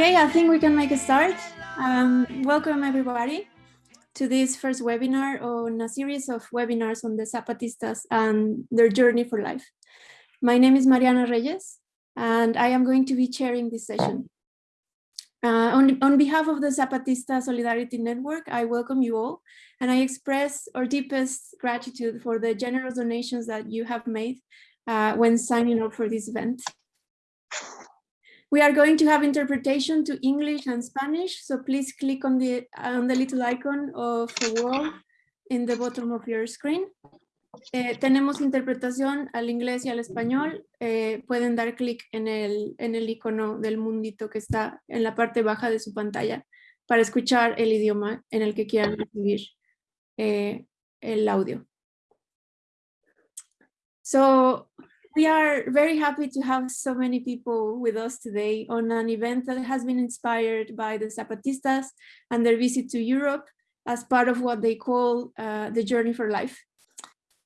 Okay, I think we can make a start. Um, welcome everybody to this first webinar on a series of webinars on the Zapatistas and their journey for life. My name is Mariana Reyes, and I am going to be chairing this session. Uh, on, on behalf of the Zapatista Solidarity Network, I welcome you all, and I express our deepest gratitude for the generous donations that you have made uh, when signing up for this event. We are going to have interpretation to English and Spanish, so please click on the, on the little icon of the world in the bottom of your screen. Eh, tenemos interpretación al inglés y al español. Eh, pueden dar clic en el, en el icono del mundito que está en la parte baja de su pantalla para escuchar el idioma en el que quieran recibir eh, el audio. So, we are very happy to have so many people with us today on an event that has been inspired by the Zapatistas and their visit to Europe as part of what they call uh, the Journey for Life.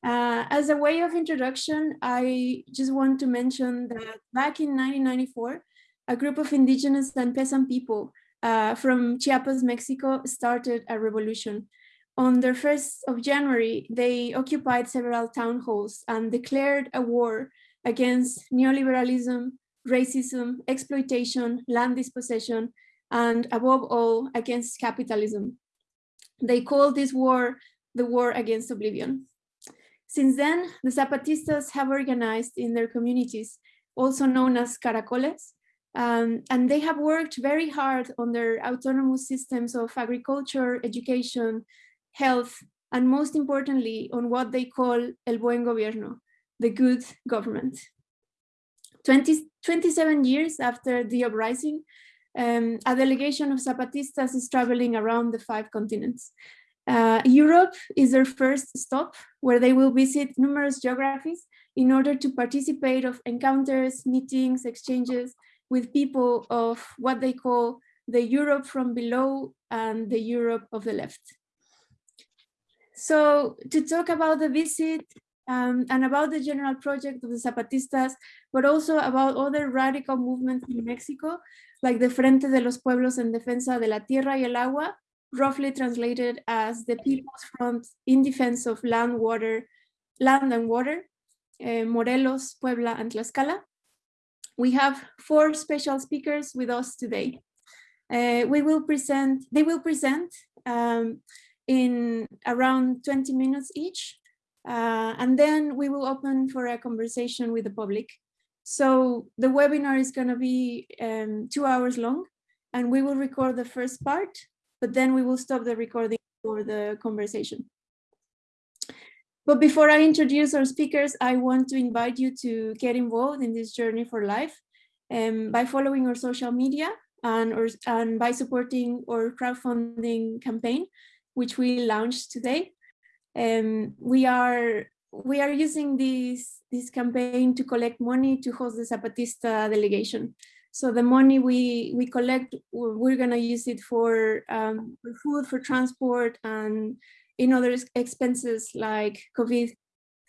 Uh, as a way of introduction, I just want to mention that back in 1994, a group of indigenous and peasant people uh, from Chiapas, Mexico started a revolution on the 1st of January, they occupied several town halls and declared a war against neoliberalism, racism, exploitation, land dispossession, and above all, against capitalism. They called this war the war against oblivion. Since then, the Zapatistas have organized in their communities, also known as caracoles, um, and they have worked very hard on their autonomous systems of agriculture, education, health, and most importantly, on what they call el buen gobierno, the good government. 20, 27 years after the uprising, um, a delegation of Zapatistas is traveling around the five continents. Uh, Europe is their first stop, where they will visit numerous geographies in order to participate of encounters, meetings, exchanges with people of what they call the Europe from below and the Europe of the left. So to talk about the visit um, and about the general project of the Zapatistas, but also about other radical movements in Mexico, like the Frente de los Pueblos en Defensa de la Tierra y el Agua, roughly translated as the People's Front in Defense of Land, Water, Land and Water, uh, Morelos, Puebla, and Tlaxcala. We have four special speakers with us today. Uh, we will present, they will present um, in around 20 minutes each. Uh, and then we will open for a conversation with the public. So the webinar is going to be um, two hours long and we will record the first part, but then we will stop the recording for the conversation. But before I introduce our speakers, I want to invite you to get involved in this journey for life um, by following our social media and, or, and by supporting our crowdfunding campaign, which we launched today. Um, we are we are using this this campaign to collect money to host the Zapatista delegation. So the money we we collect, we're gonna use it for um, for food, for transport, and in other expenses like COVID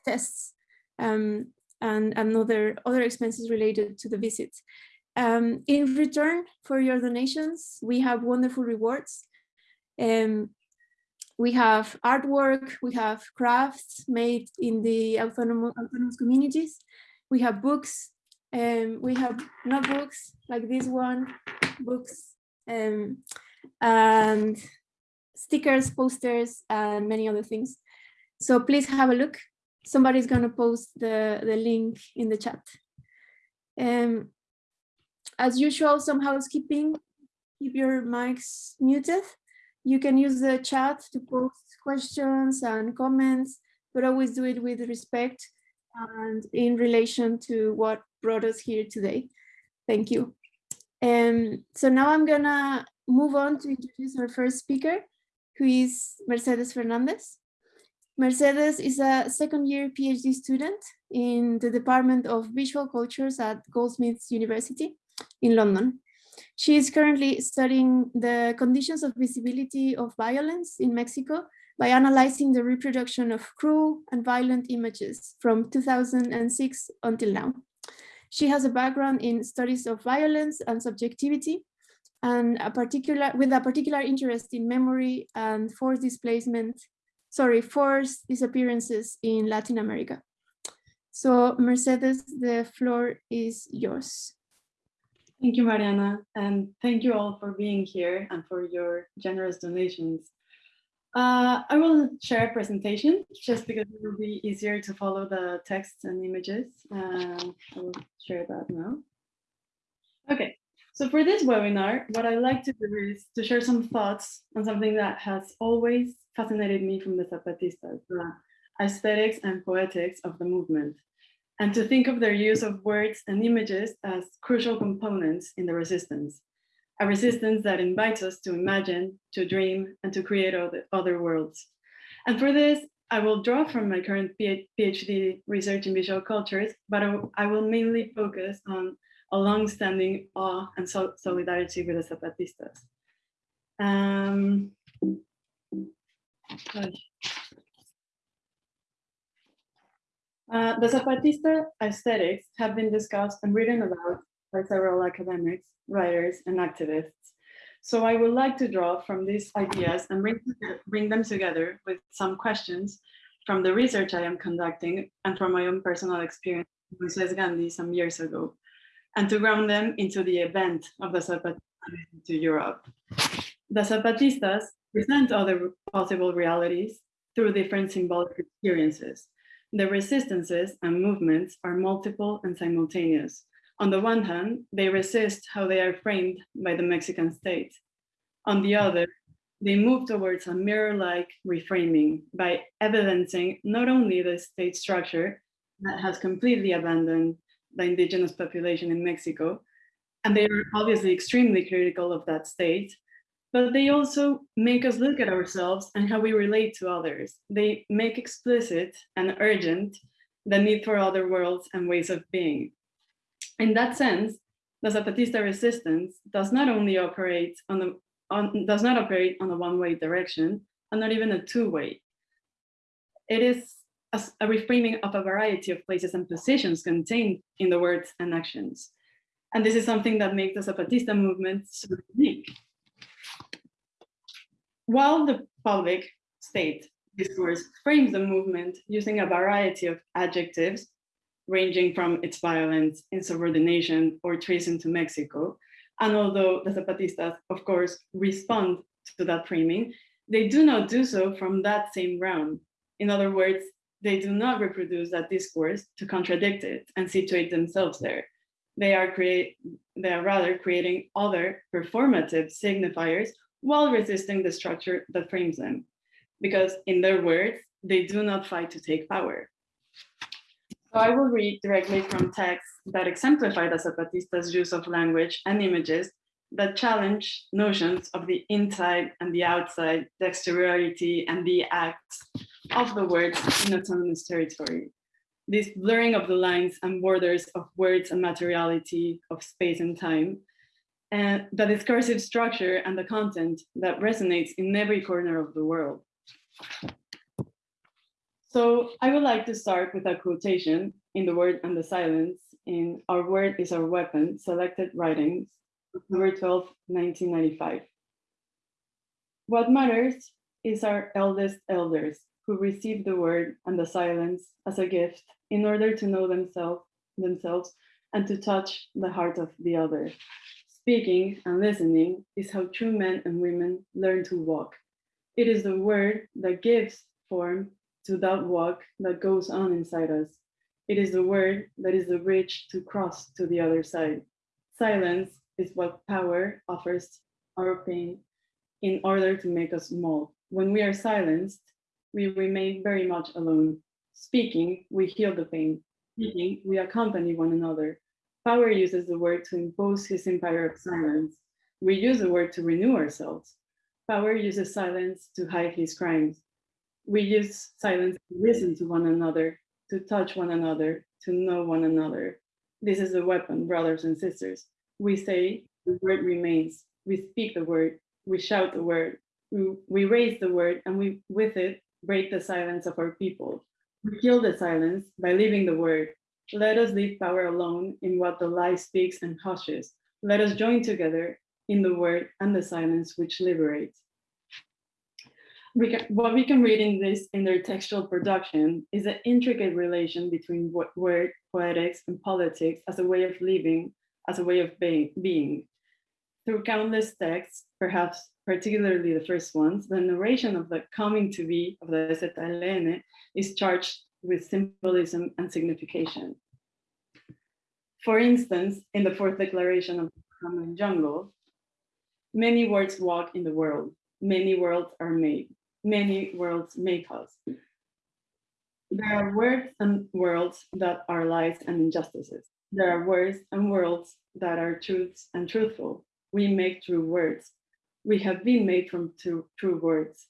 tests um, and, and other other expenses related to the visit. Um, in return for your donations, we have wonderful rewards. Um, we have artwork, we have crafts made in the autonomous, autonomous communities, we have books, um, we have notebooks like this one, books, um, and stickers, posters, and many other things. So please have a look. Somebody's gonna post the, the link in the chat. Um, as usual, some housekeeping, keep your mics muted. You can use the chat to post questions and comments, but always do it with respect and in relation to what brought us here today. Thank you. Um, so now I'm gonna move on to introduce our first speaker, who is Mercedes Fernandez. Mercedes is a second year PhD student in the Department of Visual Cultures at Goldsmiths University in London. She is currently studying the conditions of visibility of violence in Mexico by analyzing the reproduction of cruel and violent images from 2006 until now. She has a background in studies of violence and subjectivity, and a particular with a particular interest in memory and forced displacement, sorry, forced disappearances in Latin America. So Mercedes, the floor is yours. Thank you, Mariana, and thank you all for being here and for your generous donations. Uh, I will share a presentation just because it will be easier to follow the texts and images. Uh, I will share that now. Okay, so for this webinar, what I like to do is to share some thoughts on something that has always fascinated me from the Zapatistas, the aesthetics and poetics of the movement, and to think of their use of words and images as crucial components in the resistance a resistance that invites us to imagine, to dream, and to create other, other worlds. And for this, I will draw from my current PhD research in visual cultures, but I will mainly focus on a long-standing awe and solidarity with the Zapatistas. Um, uh, the Zapatista aesthetics have been discussed and written about by several academics, writers, and activists. So I would like to draw from these ideas and bring, bring them together with some questions from the research I am conducting and from my own personal experience with Moises Gandhi some years ago, and to ground them into the event of the Zapatistas to Europe. The Zapatistas present other possible realities through different symbolic experiences. The resistances and movements are multiple and simultaneous, on the one hand, they resist how they are framed by the Mexican state. On the other, they move towards a mirror-like reframing by evidencing not only the state structure that has completely abandoned the indigenous population in Mexico, and they are obviously extremely critical of that state, but they also make us look at ourselves and how we relate to others. They make explicit and urgent the need for other worlds and ways of being. In that sense, the Zapatista resistance does not only operate on the on, does not operate on a one-way direction and not even a two-way. It is a, a reframing of a variety of places and positions contained in the words and actions. And this is something that makes the Zapatista movement so unique. While the public state discourse frames the movement using a variety of adjectives ranging from its violence, insubordination, or treason to Mexico. And although the Zapatistas, of course, respond to that framing, they do not do so from that same ground. In other words, they do not reproduce that discourse to contradict it and situate themselves there. They are, create, they are rather creating other performative signifiers while resisting the structure that frames them. Because in their words, they do not fight to take power. So I will read directly from texts that exemplify the Zapatistas' use of language and images that challenge notions of the inside and the outside, the exteriority and the acts of the words in autonomous territory. This blurring of the lines and borders of words and materiality, of space and time, and the discursive structure and the content that resonates in every corner of the world. So I would like to start with a quotation in The Word and the Silence in Our Word is Our Weapon, Selected Writings, October 12, 1995. What matters is our eldest elders who receive the word and the silence as a gift in order to know themselves, themselves and to touch the heart of the other. Speaking and listening is how true men and women learn to walk. It is the word that gives form to that walk that goes on inside us. It is the word that is the bridge to cross to the other side. Silence is what power offers our pain in order to make us small. When we are silenced, we remain very much alone. Speaking, we heal the pain. Speaking, we accompany one another. Power uses the word to impose his empire of silence. We use the word to renew ourselves. Power uses silence to hide his crimes. We use silence to listen to one another, to touch one another, to know one another. This is a weapon, brothers and sisters. We say the word remains. We speak the word. We shout the word. We, we raise the word and we, with it, break the silence of our people. We kill the silence by leaving the word. Let us leave power alone in what the lie speaks and hushes. Let us join together in the word and the silence which liberates. We can, what we can read in this intertextual production is an intricate relation between word, poetics, and politics as a way of living, as a way of being. being. Through countless texts, perhaps particularly the first ones, the narration of the coming to be of the ZLN is charged with symbolism and signification. For instance, in the fourth declaration of the Lacandon jungle, many words walk in the world, many worlds are made, many worlds make us. There are words and worlds that are lies and injustices. There are words and worlds that are truths and truthful. We make true words. We have been made from true, true words.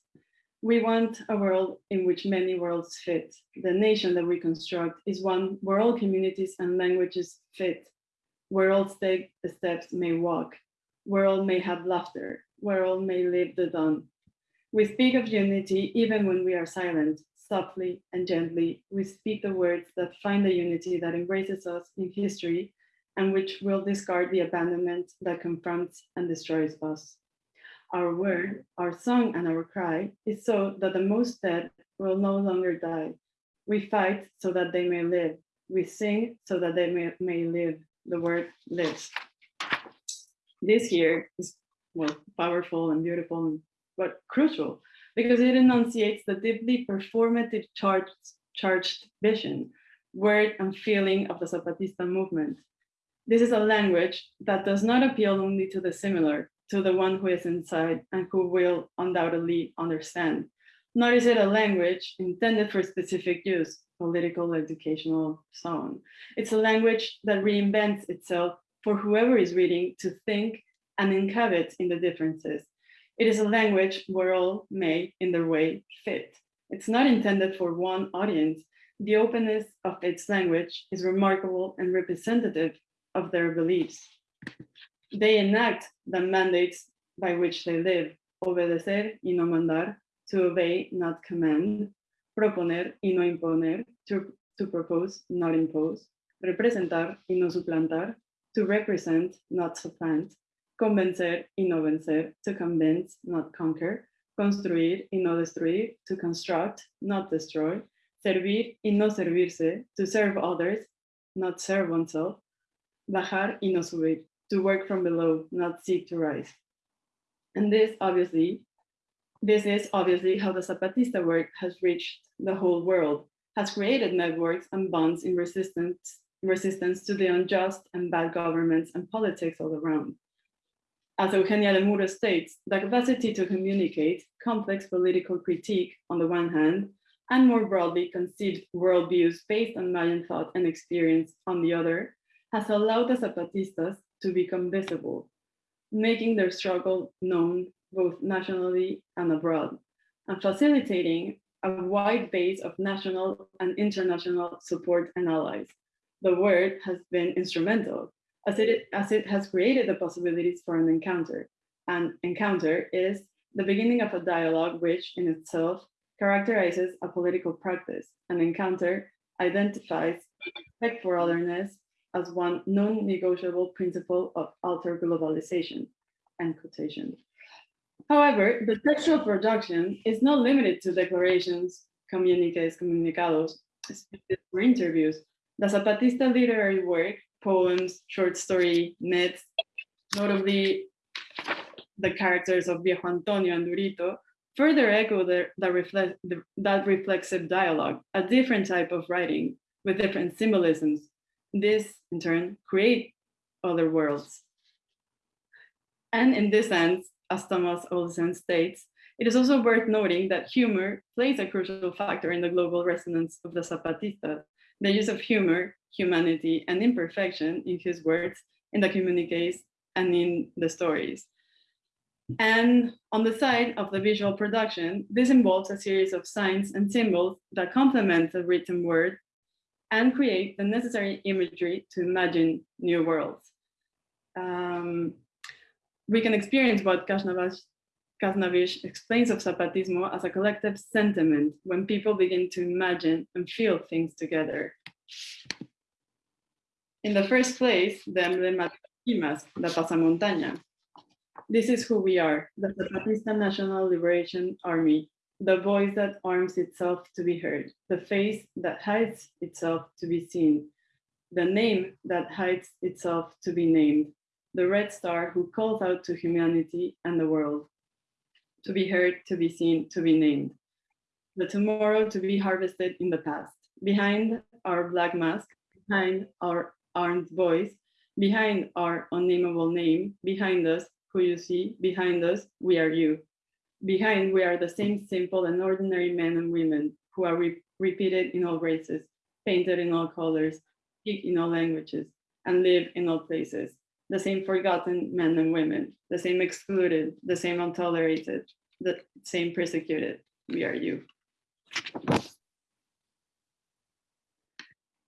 We want a world in which many worlds fit. The nation that we construct is one where all communities and languages fit, where all take the steps may walk, where all may have laughter, where all may live the dawn. We speak of unity even when we are silent, softly and gently. We speak the words that find the unity that embraces us in history and which will discard the abandonment that confronts and destroys us. Our word, our song, and our cry is so that the most dead will no longer die. We fight so that they may live. We sing so that they may, may live. The word lives. This here is well, powerful and beautiful, but crucial because it enunciates the deeply performative charged, charged vision, word, and feeling of the Zapatista movement. This is a language that does not appeal only to the similar, to the one who is inside and who will undoubtedly understand. Nor is it a language intended for specific use, political, educational, so on. It's a language that reinvents itself for whoever is reading to think and inhabit in the differences. It is a language where all may, in their way, fit. It's not intended for one audience. The openness of its language is remarkable and representative of their beliefs. They enact the mandates by which they live, obedecer y no mandar, to obey, not command, proponer y no imponer, to, to propose, not impose, representar y no suplantar, to represent, not supplant, convencer y no vencer, to convince, not conquer, construir y no destruir, to construct, not destroy, servir y no servirse, to serve others, not serve oneself, bajar y no subir, to work from below, not seek to rise. And this obviously, this is obviously how the Zapatista work has reached the whole world, has created networks and bonds in resistance, resistance to the unjust and bad governments and politics all around. As Eugenia Demuro states, the capacity to communicate complex political critique on the one hand, and more broadly conceived worldviews based on Mayan thought and experience on the other, has allowed the Zapatistas to become visible, making their struggle known both nationally and abroad, and facilitating a wide base of national and international support and allies. The word has been instrumental as it, as it has created the possibilities for an encounter. An encounter is the beginning of a dialogue which in itself characterizes a political practice. An encounter identifies respect for otherness as one non-negotiable principle of alter globalization, end quotation. However, the textual production is not limited to declarations, communiques, comunicados, or interviews. The Zapatista literary work, poems, short story, myths, notably the characters of Viejo Antonio and Durito, further echo the, the reflect, the, that reflexive dialogue, a different type of writing with different symbolisms, this, in turn, create other worlds. And in this sense, as Thomas Olesen states, it is also worth noting that humor plays a crucial factor in the global resonance of the Zapatistas. The use of humor, humanity, and imperfection in his words, in the communiques, and in the stories. And on the side of the visual production, this involves a series of signs and symbols that complement the written word and create the necessary imagery to imagine new worlds. Um, we can experience what Khasnabish explains of Zapatismo as a collective sentiment when people begin to imagine and feel things together. In the first place, the emblematic mask, the pasamontaña. This is who we are, the Zapatista National Liberation Army, the voice that arms itself to be heard, the face that hides itself to be seen, the name that hides itself to be named, the red star who calls out to humanity and the world, to be heard, to be seen, to be named, the tomorrow to be harvested in the past. Behind our black mask, behind our armed voice, behind our unnameable name, behind us, who you see, behind us, we are you. Behind, we are the same simple and ordinary men and women who are re repeated in all races, painted in all colors, speak in all languages, and live in all places. The same forgotten men and women, the same excluded, the same untolerated, the same persecuted. We are you.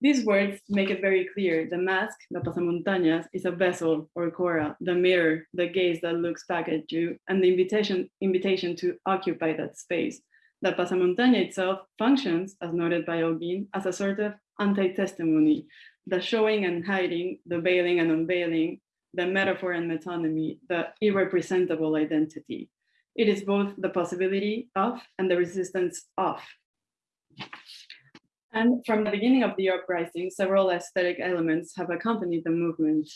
These words make it very clear. The mask, the pasamontañas, is a vessel or cora, the mirror, the gaze that looks back at you, and the invitation, invitation to occupy that space. The pasamontaña itself functions, as noted by Holguín, as a sort of anti-testimony, the showing and hiding, the veiling and unveiling, the metaphor and metonymy, the irrepresentable identity. It is both the possibility of and the resistance of. And from the beginning of the uprising, several aesthetic elements have accompanied the movement.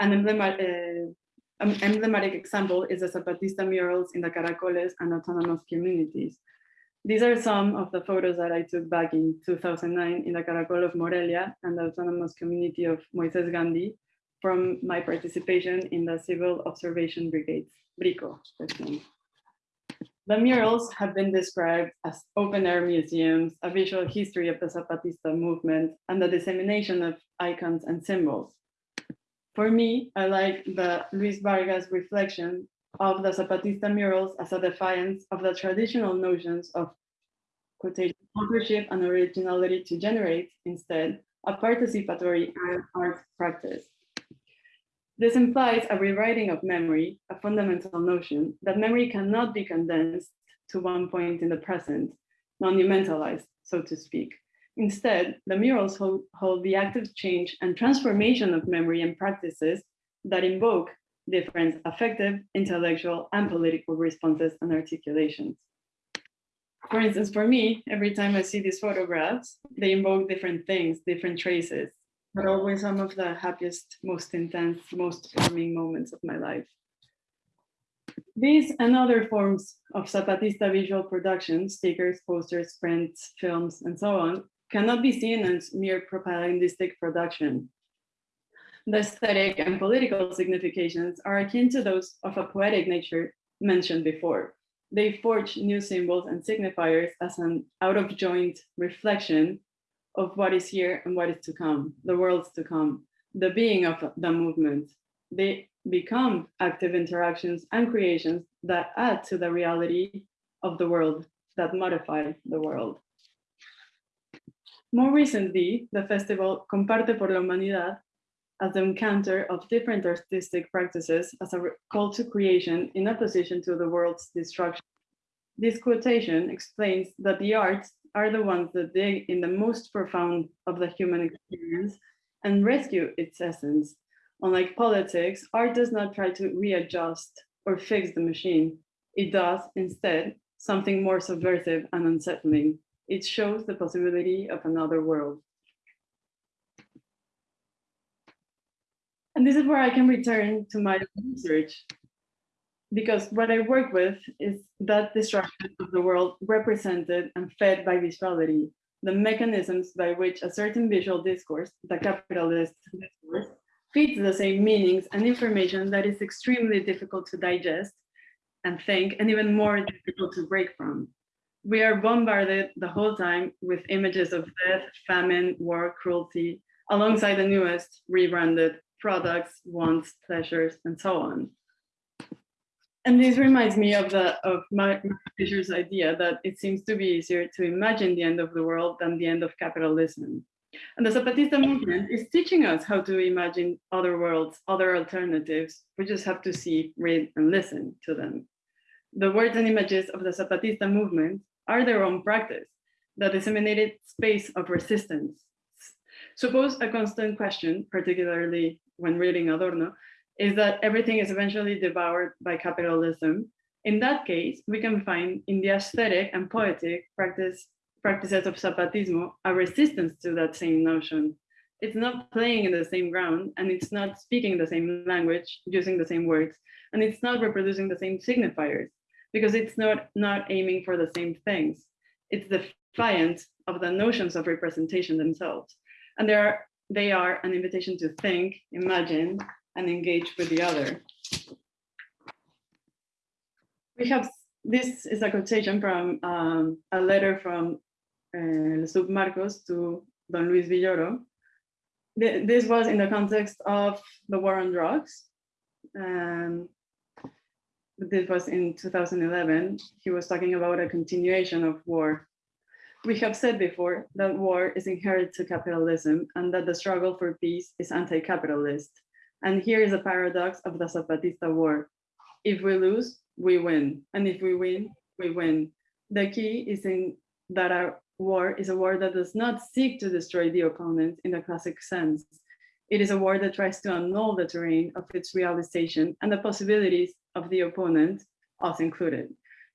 An emblematic, uh, an emblematic example is the Zapatista murals in the Caracoles and autonomous communities. These are some of the photos that I took back in 2009 in the Caracol of Morelia and the autonomous community of Moises Gandhi from my participation in the Civil Observation Brigades, BRICO. The murals have been described as open-air museums, a visual history of the Zapatista movement, and the dissemination of icons and symbols. For me, I like the Luis Vargas reflection of the Zapatista murals as a defiance of the traditional notions of quotation, authorship and originality to generate, instead, a participatory art practice. This implies a rewriting of memory, a fundamental notion that memory cannot be condensed to one point in the present, monumentalized, so to speak. Instead, the murals hold, hold the active change and transformation of memory and practices that invoke different affective, intellectual, and political responses and articulations. For instance, for me, every time I see these photographs, they invoke different things, different traces, but always some of the happiest, most intense, most forming moments of my life. These and other forms of Zapatista visual production, stickers, posters, prints, films, and so on, cannot be seen as mere propagandistic production. The aesthetic and political significations are akin to those of a poetic nature mentioned before. They forge new symbols and signifiers as an out-of-joint reflection of what is here and what is to come, the worlds to come, the being of the movement. They become active interactions and creations that add to the reality of the world, that modify the world. More recently, the festival Comparte por la Humanidad as the encounter of different artistic practices as a call to creation in opposition to the world's destruction. This quotation explains that the arts are the ones that dig in the most profound of the human experience and rescue its essence. Unlike politics, art does not try to readjust or fix the machine. It does, instead, something more subversive and unsettling. It shows the possibility of another world. And this is where I can return to my research because what I work with is that destruction of the world represented and fed by visuality, the mechanisms by which a certain visual discourse, the capitalist discourse, feeds the same meanings and information that is extremely difficult to digest and think, and even more difficult to break from. We are bombarded the whole time with images of death, famine, war, cruelty, alongside the newest rebranded products, wants, pleasures, and so on and this reminds me of the of Mark Fisher's idea that it seems to be easier to imagine the end of the world than the end of capitalism. And the Zapatista movement is teaching us how to imagine other worlds, other alternatives. We just have to see, read, and listen to them. The words and images of the Zapatista movement are their own practice, the disseminated space of resistance. Suppose a constant question, particularly when reading Adorno, is that everything is eventually devoured by capitalism. In that case, we can find in the aesthetic and poetic practice, practices of Zapatismo a resistance to that same notion. It's not playing in the same ground and it's not speaking the same language, using the same words, and it's not reproducing the same signifiers because it's not, not aiming for the same things. It's defiant of the notions of representation themselves. And they are, they are an invitation to think, imagine, and engage with the other. We have, this is a quotation from um, a letter from uh, Sub Marcos to Don Luis Villoro. This was in the context of the war on drugs. Um, this was in 2011. He was talking about a continuation of war. We have said before that war is inherent to capitalism and that the struggle for peace is anti-capitalist. And here is a paradox of the Zapatista war. If we lose, we win. And if we win, we win. The key is in that our war is a war that does not seek to destroy the opponent in the classic sense. It is a war that tries to annul the terrain of its realization and the possibilities of the opponent, us included.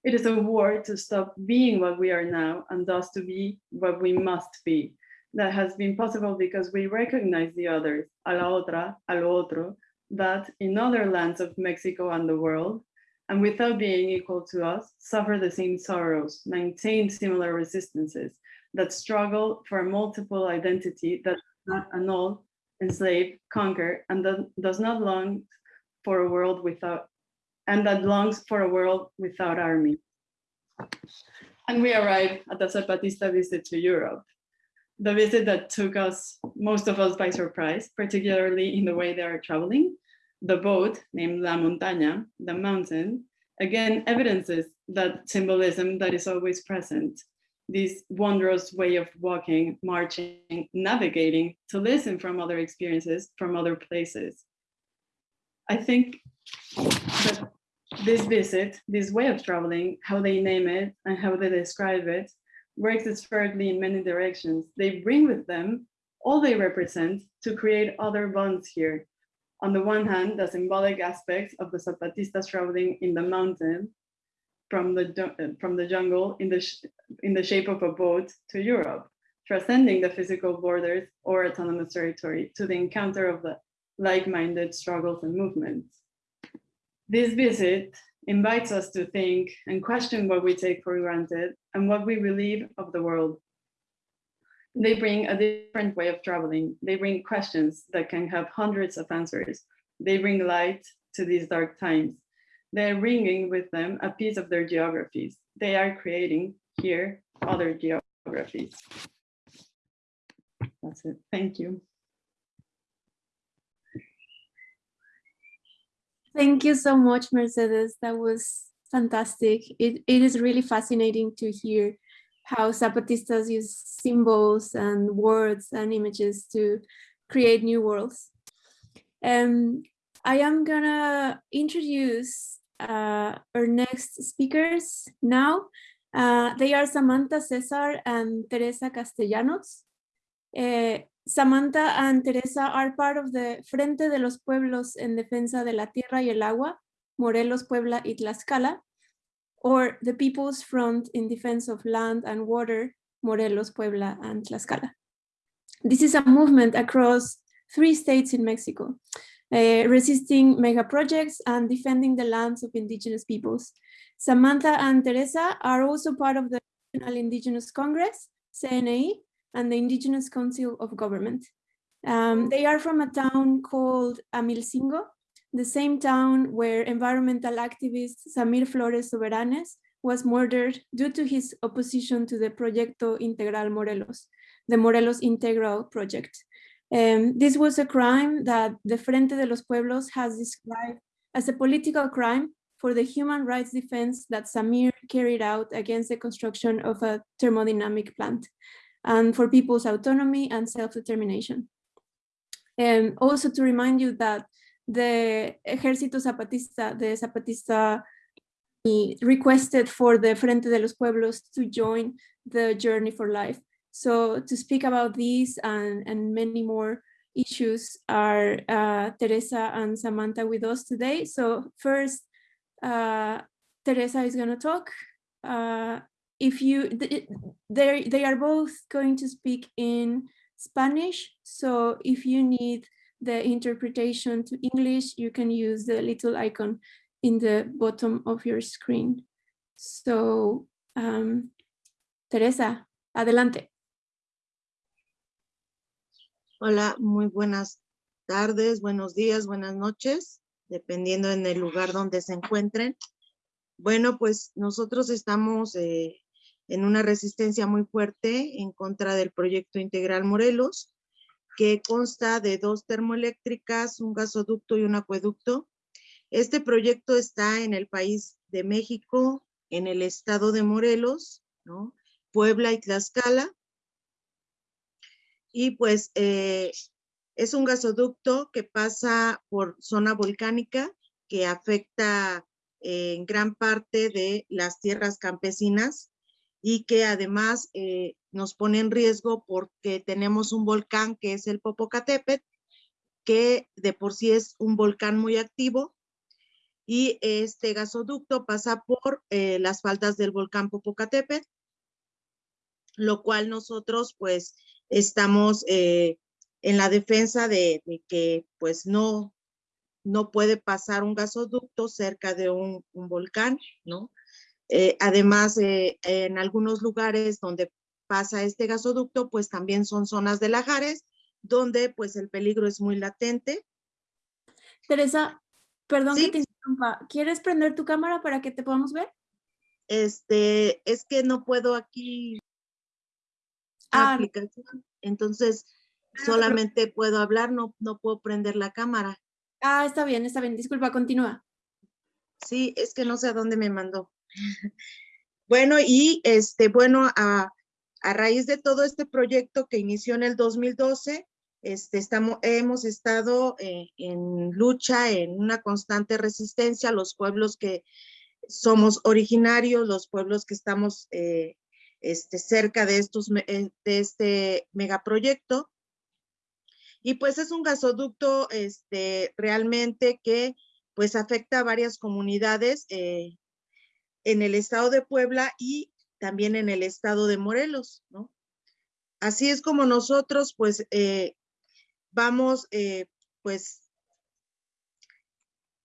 It is a war to stop being what we are now and thus to be what we must be that has been possible because we recognize the others, a la otra, a lo otro, that in other lands of Mexico and the world, and without being equal to us, suffer the same sorrows, maintain similar resistances, that struggle for a multiple identity that does not annul, enslave, conquer, and that does not long for a world without, and that longs for a world without army. And we arrive at the Zapatista visit to Europe the visit that took us, most of us by surprise, particularly in the way they are traveling. The boat named La Montaña, the mountain, again evidences that symbolism that is always present, this wondrous way of walking, marching, navigating, to listen from other experiences, from other places. I think that this visit, this way of traveling, how they name it and how they describe it, works spherically in many directions. They bring with them all they represent to create other bonds here. On the one hand, the symbolic aspects of the Zapatistas traveling in the mountain from the, uh, from the jungle in the, in the shape of a boat to Europe, transcending the physical borders or autonomous territory to the encounter of the like-minded struggles and movements. This visit invites us to think and question what we take for granted and what we believe of the world. They bring a different way of traveling. They bring questions that can have hundreds of answers. They bring light to these dark times. They're bringing with them a piece of their geographies. They are creating here other geographies. That's it. Thank you. Thank you so much, Mercedes. That was fantastic. It, it is really fascinating to hear how Zapatistas use symbols and words and images to create new worlds. Um, I am gonna introduce uh, our next speakers now. Uh, they are Samantha Cesar and Teresa Castellanos. Uh, Samantha and Teresa are part of the Frente de los Pueblos en Defensa de la Tierra y el Agua, Morelos, Puebla y Tlaxcala, or the People's Front in Defense of Land and Water, Morelos, Puebla and Tlaxcala. This is a movement across three states in Mexico, uh, resisting mega projects and defending the lands of indigenous peoples. Samantha and Teresa are also part of the National Indigenous Congress, CNI, and the Indigenous Council of Government. Um, they are from a town called Amilcingo, the same town where environmental activist Samir Flores Soberanes was murdered due to his opposition to the Proyecto Integral Morelos, the Morelos Integral Project. Um, this was a crime that the Frente de los Pueblos has described as a political crime for the human rights defense that Samir carried out against the construction of a thermodynamic plant and for people's autonomy and self-determination. And also to remind you that the Ejército Zapatista, the Zapatista requested for the Frente de los Pueblos to join the Journey for Life. So to speak about these and, and many more issues are uh, Teresa and Samantha with us today. So first, uh, Teresa is going to talk. Uh, if you, they they are both going to speak in Spanish. So if you need the interpretation to English, you can use the little icon in the bottom of your screen. So, um, Teresa, adelante. Hola, muy buenas tardes, buenos días, buenas noches, dependiendo en el lugar donde se encuentren. Bueno, pues nosotros estamos eh, en una resistencia muy fuerte en contra del proyecto integral Morelos, que consta de dos termoeléctricas, un gasoducto y un acueducto. Este proyecto está en el país de México, en el estado de Morelos, ¿no? Puebla y Tlaxcala, y pues eh, es un gasoducto que pasa por zona volcánica que afecta eh, en gran parte de las tierras campesinas y que además eh, nos pone en riesgo porque tenemos un volcán que es el Popocatépetl, que de por sí es un volcán muy activo y este gasoducto pasa por las faldas del volcán Popocatépetl, lo cual nosotros pues estamos eh, en la defensa de, que pues no, no puede pasar un gasoducto cerca de un, volcán, ¿no? Eh, además, eh, en algunos lugares donde pasa este gasoducto, pues también son zonas de lajares, donde pues el peligro es muy latente. Teresa, perdón que te interrumpa, ¿quieres prender tu cámara para que te podamos ver? Este, es que no puedo aquí Ah, aplicación. Entonces, ah, solamente puedo hablar, no, no puedo prender la cámara. Ah, está bien, está bien. Disculpa, continúa. Sí, es que no sé a dónde me mandó. bueno, y este, bueno, a, a, raíz de todo este proyecto que inició en el 2012, este, estamos, hemos estado eh, en lucha, en una constante resistencia, los pueblos que somos originarios, los pueblos que estamos eh, este, cerca de, estos, eh, de este megaproyecto. Y pues es un gasoducto este, realmente que pues afecta a varias comunidades en el estado de Puebla y también en el estado de Morelos, ¿no? Así es como nosotros pues eh, vamos pues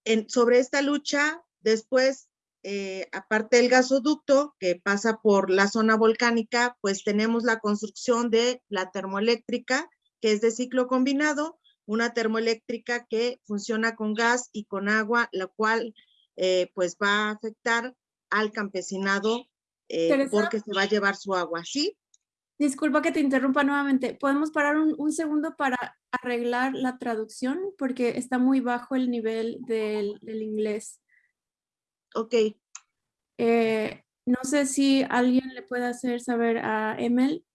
en, sobre esta lucha, después eh, aparte del gasoducto que pasa por la zona volcánica, pues tenemos la construcción de la termoeléctrica, que es de ciclo combinado, una termoeléctrica que funciona con gas y con agua, la cual eh, pues va a afectar al campesinado eh, porque se va a llevar su agua, ¿sí? Disculpa que te interrumpa nuevamente. ¿Podemos parar un, un, segundo para arreglar la traducción? Porque está muy bajo el nivel del, del inglés. Ok. Eh, no sé si alguien le puede hacer saber a Emel.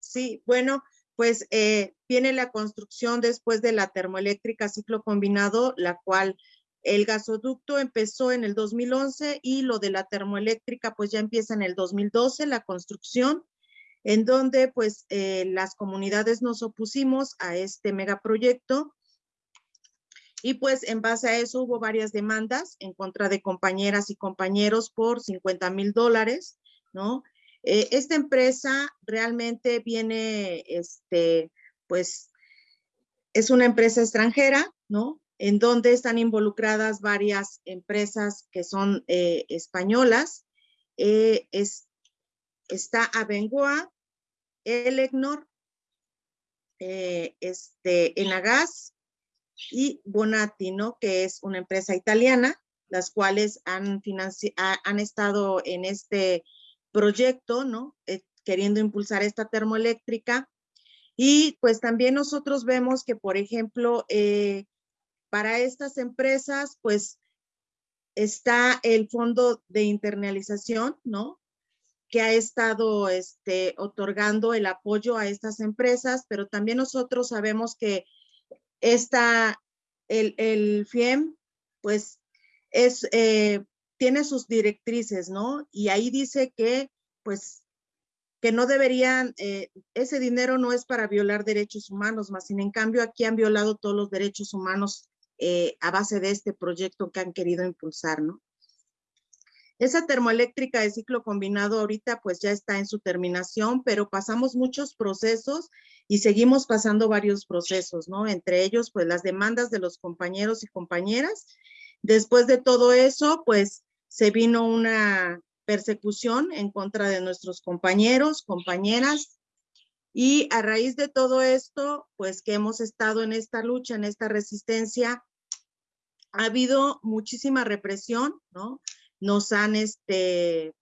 Sí, bueno, pues eh, viene la construcción después de la termoeléctrica ciclo combinado, la cual el gasoducto empezó en el 2011 y lo de la termoeléctrica pues ya empieza en el 2012, la construcción, en donde pues eh, las comunidades nos opusimos a este megaproyecto y pues en base a eso hubo varias demandas en contra de compañeras y compañeros por 50 mil dólares, ¿no? Eh, esta empresa realmente viene, este, pues, es una empresa extranjera, ¿no? En donde están involucradas varias empresas que son eh, españolas. Eh, es, está Abengoa, Elecnor, este, Enagas, y Bonatti. Que es una empresa italiana, las cuales han, han estado en este proyecto, ¿no? Eh, queriendo impulsar esta termoeléctrica. Y pues también nosotros vemos que, por ejemplo, eh, para estas empresas, pues está el fondo de internalización, ¿no? Que ha estado este, otorgando el apoyo a estas empresas, pero también nosotros sabemos que esta, el, el FIEM, pues, es, eh, tiene sus directrices, ¿no? Y ahí dice que, pues, que no deberían, eh, ese dinero no es para violar derechos humanos, más sin en cambio aquí han violado todos los derechos humanos eh, a base de este proyecto que han querido impulsar, ¿no? Esa termoeléctrica de ciclo combinado ahorita pues ya está en su terminación, pero pasamos muchos procesos y seguimos pasando varios procesos, ¿no? Entre ellos pues las demandas de los compañeros y compañeras. Después de todo eso pues se vino una persecución en contra de nuestros compañeros, compañeras, y a raíz de todo esto, pues que hemos estado en esta lucha, en esta resistencia, ha habido muchísima represión, ¿no? Nos han, este,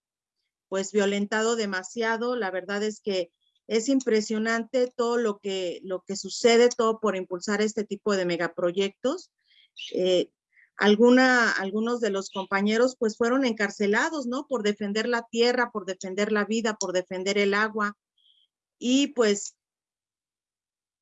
pues, violentado demasiado. La verdad es que es impresionante todo lo que, lo que sucede, todo por impulsar este tipo de megaproyectos. Eh, alguna, algunos de los compañeros pues fueron encarcelados, ¿no? Por defender la tierra, por defender la vida, por defender el agua. Y pues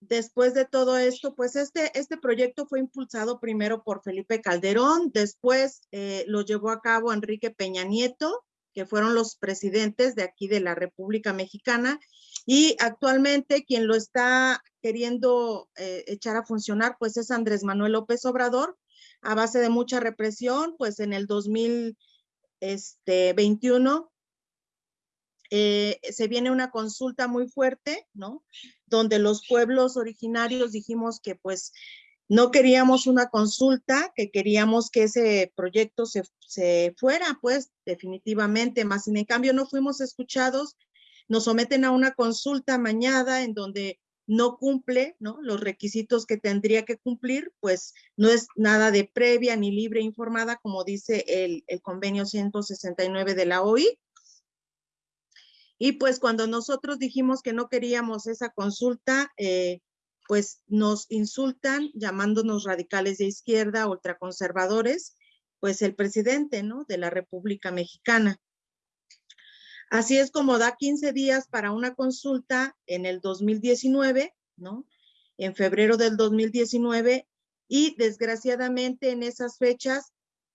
después de todo esto, pues este, este proyecto fue impulsado primero por Felipe Calderón, después eh, lo llevó a cabo Enrique Peña Nieto, que fueron los presidentes de aquí de la República Mexicana, y actualmente quien lo está queriendo eh, echar a funcionar, pues es Andrés Manuel López Obrador, a base de mucha represión, pues en el 2021 este, eh, se viene una consulta muy fuerte, ¿no? Donde los pueblos originarios dijimos que pues no queríamos una consulta, que queríamos que ese proyecto se, se fuera, pues definitivamente, más sin en cambio no fuimos escuchados, nos someten a una consulta mañana en donde no cumple ¿no? los requisitos que tendría que cumplir, pues no es nada de previa ni libre informada, como dice el, convenio 169 de la OI. Y pues cuando nosotros dijimos que no queríamos esa consulta, eh, pues nos insultan llamándonos radicales de izquierda, ultraconservadores, pues el presidente ¿no? de la República Mexicana. Así es como da 15 días para una consulta en el 2019, ¿no? En febrero del 2019 y desgraciadamente en esas fechas,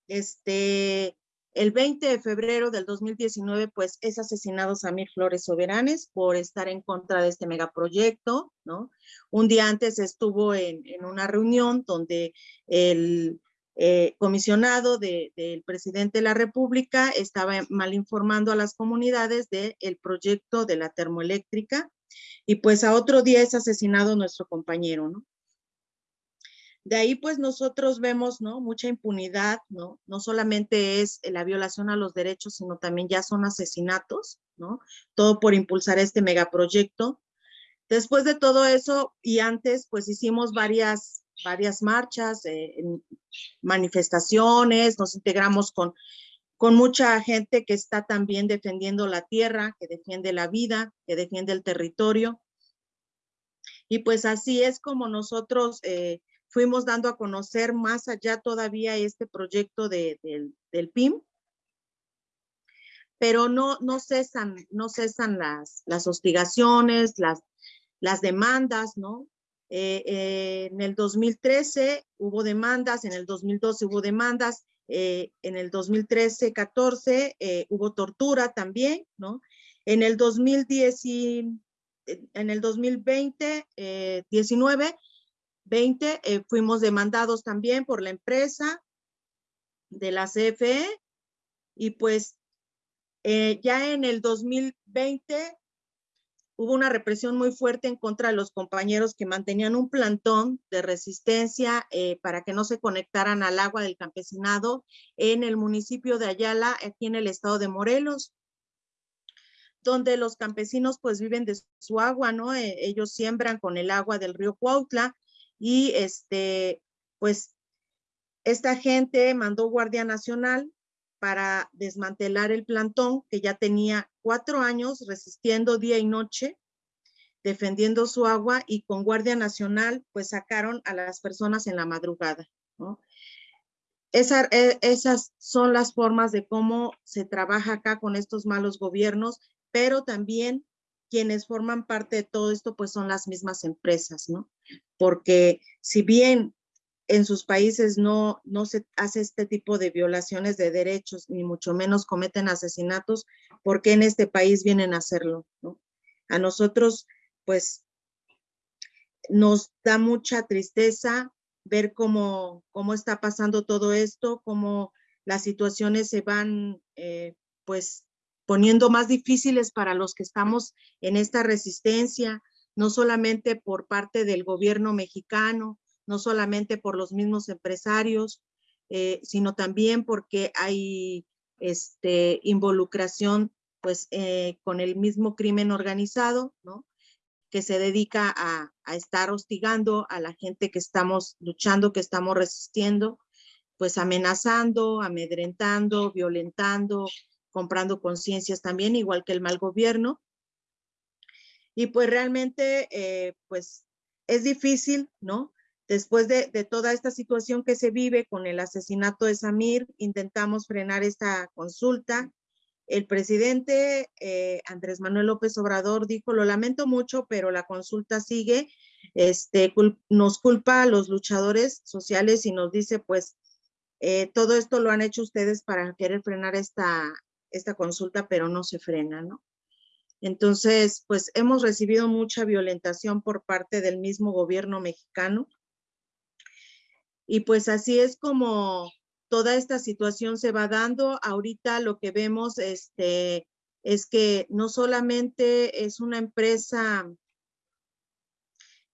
este, el 20 de febrero del 2019, pues es asesinado Samir Flores Soberanes por estar en contra de este megaproyecto, ¿no? Un día antes estuvo en, una reunión donde el eh, comisionado del presidente de la República estaba mal informando a las comunidades del proyecto de la termoeléctrica y pues a otro día es asesinado nuestro compañero, ¿no? De ahí pues nosotros vemos, ¿no? Mucha impunidad, ¿no? No solamente es la violación a los derechos, sino también ya son asesinatos, ¿no? Todo por impulsar este megaproyecto. Después de todo eso y antes pues hicimos varias varias marchas, eh, manifestaciones, nos integramos con, con mucha gente que está también defendiendo la tierra, que defiende la vida, que defiende el territorio. Y pues así es como nosotros eh, fuimos dando a conocer más allá todavía este proyecto de, del PIM. Pero no, no cesan, no cesan las, las hostigaciones, las, las demandas, ¿no? Eh, eh, en el 2013 hubo demandas, en el 2012 hubo demandas, eh, en el 2013-14 hubo tortura también, ¿no? En el 2010 en el 2020, 19, 20, fuimos demandados también por la empresa de la CFE y pues ya en el 2020 hubo una represión muy fuerte en contra de los compañeros que mantenían un plantón de resistencia eh, para que no se conectaran al agua del campesinado en el municipio de Ayala, aquí en el estado de Morelos, donde los campesinos pues viven de su agua, ¿no? Eh, ellos siembran con el agua del río Cuautla y este, pues esta gente mandó Guardia Nacional para desmantelar el plantón que ya tenía cuatro años resistiendo día y noche, defendiendo su agua y con Guardia Nacional pues sacaron a las personas en la madrugada. E, esas son las formas de cómo se trabaja acá con estos malos gobiernos, pero también quienes forman parte de todo esto pues son las mismas empresas, ¿no? Porque si bien en sus países no, no se hace este tipo de violaciones de derechos, ni mucho menos cometen asesinatos, porque en este país vienen a hacerlo, ¿no? A nosotros, pues, nos da mucha tristeza ver cómo, cómo está pasando todo esto, cómo las situaciones se van, eh, pues, poniendo más difíciles para los que estamos en esta resistencia, no solamente por parte del gobierno mexicano, no solamente por los mismos empresarios, eh, sino también porque hay este, involucración pues eh, con el mismo crimen organizado, ¿no? que se dedica a, a, estar hostigando a la gente que estamos luchando, que estamos resistiendo, pues amenazando, amedrentando, violentando, comprando conciencias también, igual que el mal gobierno. Y pues realmente, eh, pues es difícil, ¿no? Después de, toda esta situación que se vive con el asesinato de Samir, intentamos frenar esta consulta. El presidente eh, Andrés Manuel López Obrador dijo, lo lamento mucho, pero la consulta sigue. Este, nos culpa a los luchadores sociales y nos dice, pues, eh, todo esto lo han hecho ustedes para querer frenar esta, esta consulta, pero no se frena, ¿no? Entonces, pues hemos recibido mucha violentación por parte del mismo gobierno mexicano. Y pues así es como toda esta situación se va dando. Ahorita lo que vemos este, es que no solamente es una empresa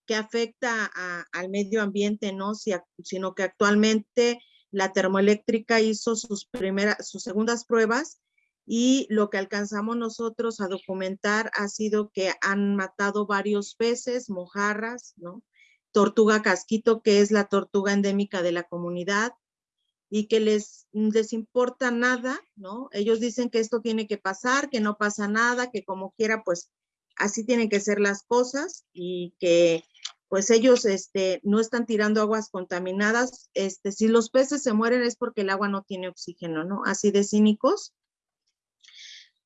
que afecta al medio ambiente, ¿no? sino que actualmente la termoeléctrica hizo sus primeras, sus segundas pruebas y lo que alcanzamos nosotros a documentar ha sido que han matado varios peces, mojarras, ¿no? Tortuga casquito, que es la tortuga endémica de la comunidad y que les, les importa nada, ¿no? Ellos dicen que esto tiene que pasar, que no pasa nada, que como quiera, pues así tienen que ser las cosas y que pues ellos este, no están tirando aguas contaminadas. Este, si los peces se mueren es porque el agua no tiene oxígeno, ¿no? Así de cínicos.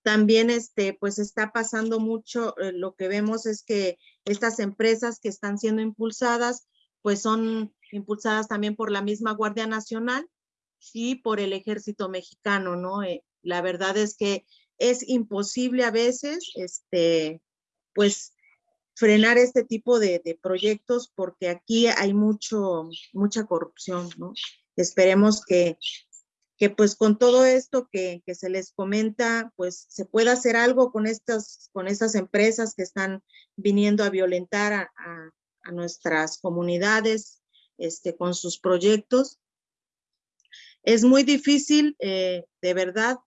También este, pues está pasando mucho, eh, lo que vemos es que estas empresas que están siendo impulsadas, pues son impulsadas también por la misma Guardia Nacional y por el Ejército Mexicano, ¿no? Eh, la verdad es que es imposible a veces, este, pues, frenar este tipo de, de proyectos porque aquí hay mucho, mucha corrupción, ¿no? Esperemos que que pues con todo esto que, que, se les comenta, pues se pueda hacer algo con estas, con estas empresas que están viniendo a violentar a, a, nuestras comunidades este, con sus proyectos. Es muy difícil, eh, de verdad,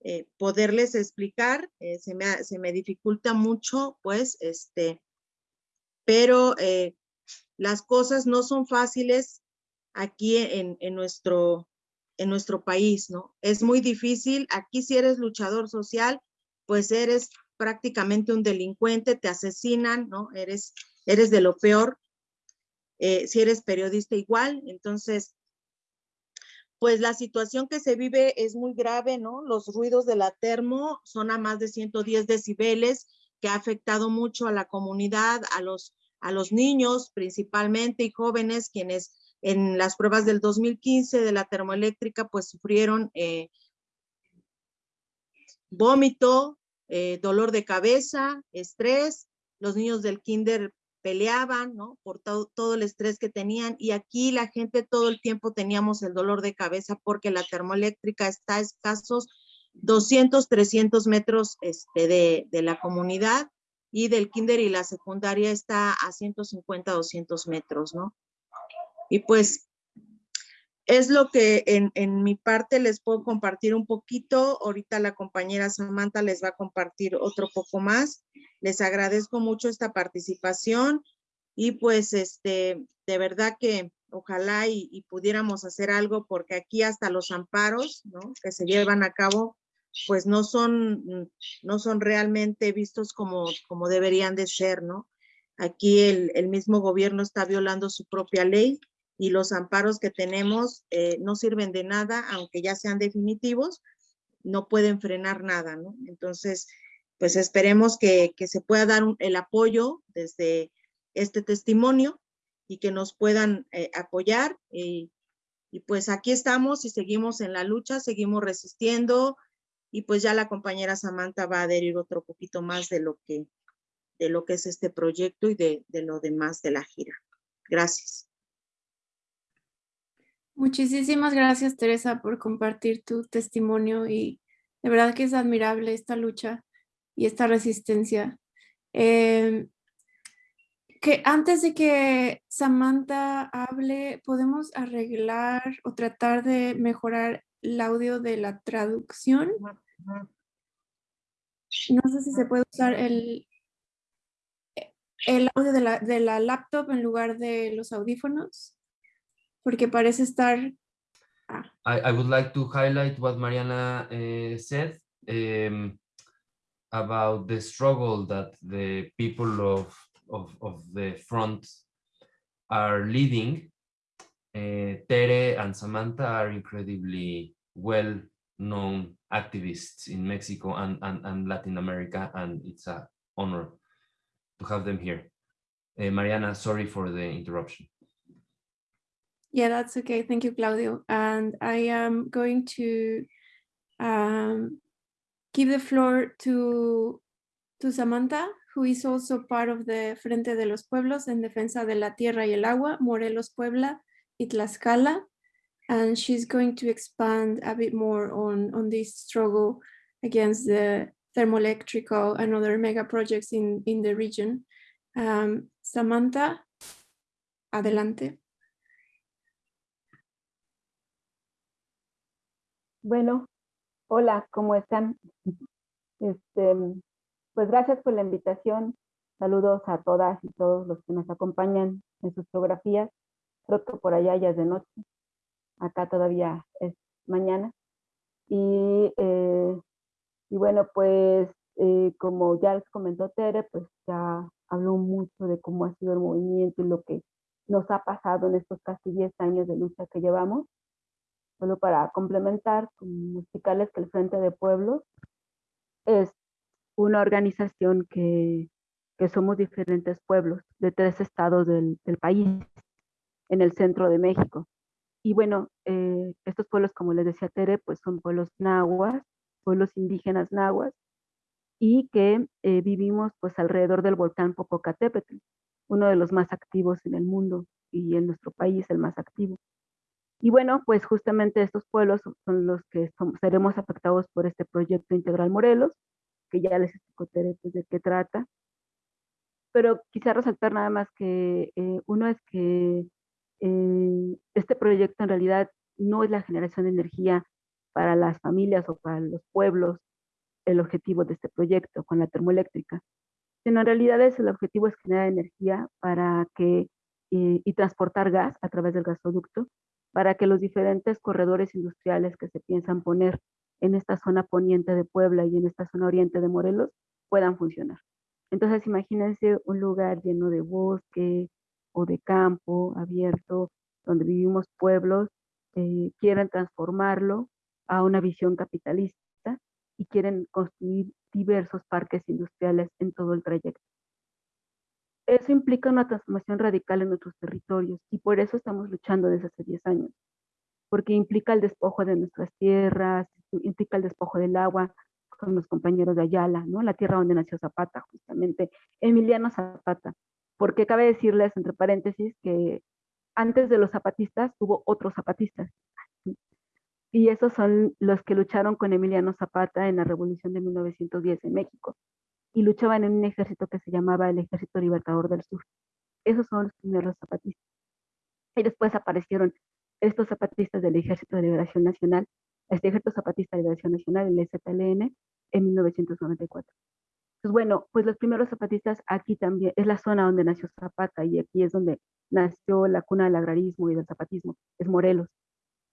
eh, poderles explicar, eh, se, me, se, me, dificulta mucho, pues, este, pero las cosas no son fáciles aquí en, en nuestro en nuestro país, ¿no? Es muy difícil. Aquí si eres luchador social, pues eres prácticamente un delincuente, te asesinan, ¿no? Eres, eres de lo peor. Eh, si eres periodista igual, entonces, pues la situación que se vive es muy grave, ¿no? Los ruidos de la termo son a más de 110 decibeles, que ha afectado mucho a la comunidad, a los, a los niños principalmente y jóvenes, quienes en las pruebas del 2015 de la termoeléctrica, pues sufrieron eh, vómito, eh, dolor de cabeza, estrés. Los niños del kinder peleaban, ¿no? Por todo, el estrés que tenían. Y aquí la gente todo el tiempo teníamos el dolor de cabeza porque la termoeléctrica está a escasos 200, 300 metros este, de, de la comunidad y del kinder y la secundaria está a 150, 200 metros, ¿no? Y pues es lo que en, en, mi parte les puedo compartir un poquito. Ahorita la compañera Samantha les va a compartir otro poco más. Les agradezco mucho esta participación y pues este, de verdad que ojalá y, pudiéramos hacer algo porque aquí hasta los amparos ¿no? que se llevan a cabo pues no son, no son realmente vistos como, como deberían de ser, ¿no? Aquí el, el mismo gobierno está violando su propia ley y los amparos que tenemos eh, no sirven de nada, aunque ya sean definitivos, no pueden frenar nada, ¿no? Entonces, pues esperemos que, que se pueda dar un, el apoyo desde este testimonio y que nos puedan eh, apoyar. Y, y pues aquí estamos y seguimos en la lucha, seguimos resistiendo y pues ya la compañera Samantha va a adherir otro poquito más de lo que de lo que es este proyecto y de, de lo demás de la gira. Gracias. Muchísimas gracias, Teresa, por compartir tu testimonio y de verdad que es admirable esta lucha y esta resistencia. Em, que antes de que Samantha hable, ¿podemos arreglar o tratar de mejorar el audio de la traducción? No sé si se puede usar el, el audio de la, de la laptop en lugar de los audífonos, porque parece estar... Ah. I, I would like to highlight what Mariana uh, said um, about the struggle that the people of, of, of the front are leading. Uh, Tere and Samantha are incredibly well-known activists in Mexico and, and, and Latin America, and it's an honor to have them here. Uh, Mariana, sorry for the interruption. Yeah, that's okay. Thank you, Claudio. And I am going to um, give the floor to, to Samantha, who is also part of the Frente de los Pueblos en Defensa de la Tierra y el Agua, Morelos, Puebla, y Tlaxcala. And she's going to expand a bit more on, on this struggle against the thermoelectrical and other mega projects in, in the region. Um, Samantha, adelante. Bueno, hola, ¿cómo están? Este, pues gracias por la invitación. Saludos a todas y todos los que nos acompañan en sus geografías. Creo que por allá ya es de noche. Acá todavía es mañana. Y eh, y bueno, pues eh, como ya les comentó Tere, pues ya habló mucho de cómo ha sido el movimiento y lo que nos ha pasado en estos casi 10 años de lucha que llevamos. Solo para complementar, explicarles que el Frente de Pueblos es una organización que, que somos diferentes pueblos de tres estados del, del, país, en el centro de México. Y bueno, eh, estos pueblos, como les decía Tere, pues son pueblos nahuas, pueblos indígenas nahuas y que eh, vivimos pues alrededor del volcán Popocatépetl, uno de los más activos en el mundo y en nuestro país el más activo. Y bueno, pues justamente estos pueblos son los que seremos afectados por este proyecto integral Morelos, que ya les explico pues, de qué trata. Pero quisiera resaltar nada más que eh, uno es que eh, este proyecto en realidad no es la generación de energía para las familias o para los pueblos el objetivo de este proyecto con la termoeléctrica, sino en realidad es el objetivo es generar energía para que y, y transportar gas a través del gasoducto para que los diferentes corredores industriales que se piensan poner en esta zona poniente de Puebla y en esta zona oriente de Morelos puedan funcionar. Entonces imagínense un lugar lleno de bosque o de campo abierto, donde vivimos pueblos, eh, quieren transformarlo a una visión capitalista y quieren construir diversos parques industriales en todo el trayecto. Eso implica una transformación radical en nuestros territorios y por eso estamos luchando desde hace 10 años, porque implica el despojo de nuestras tierras, implica el despojo del agua con los compañeros de Ayala, ¿no? la tierra donde nació Zapata, justamente, Emiliano Zapata, porque cabe decirles, entre paréntesis, que antes de los zapatistas hubo otros zapatistas, y esos son los que lucharon con Emiliano Zapata en la Revolución de 1910 en México y luchaban en un ejército que se llamaba el Ejército Libertador del Sur. Esos son los primeros zapatistas. Y después aparecieron estos zapatistas del Ejército de Liberación Nacional, este Ejército Zapatista de Liberación Nacional, el EZLN, en 1994. Pues bueno, pues los primeros zapatistas aquí también, es la zona donde nació Zapata y aquí es donde nació la cuna del agrarismo y del zapatismo, es Morelos.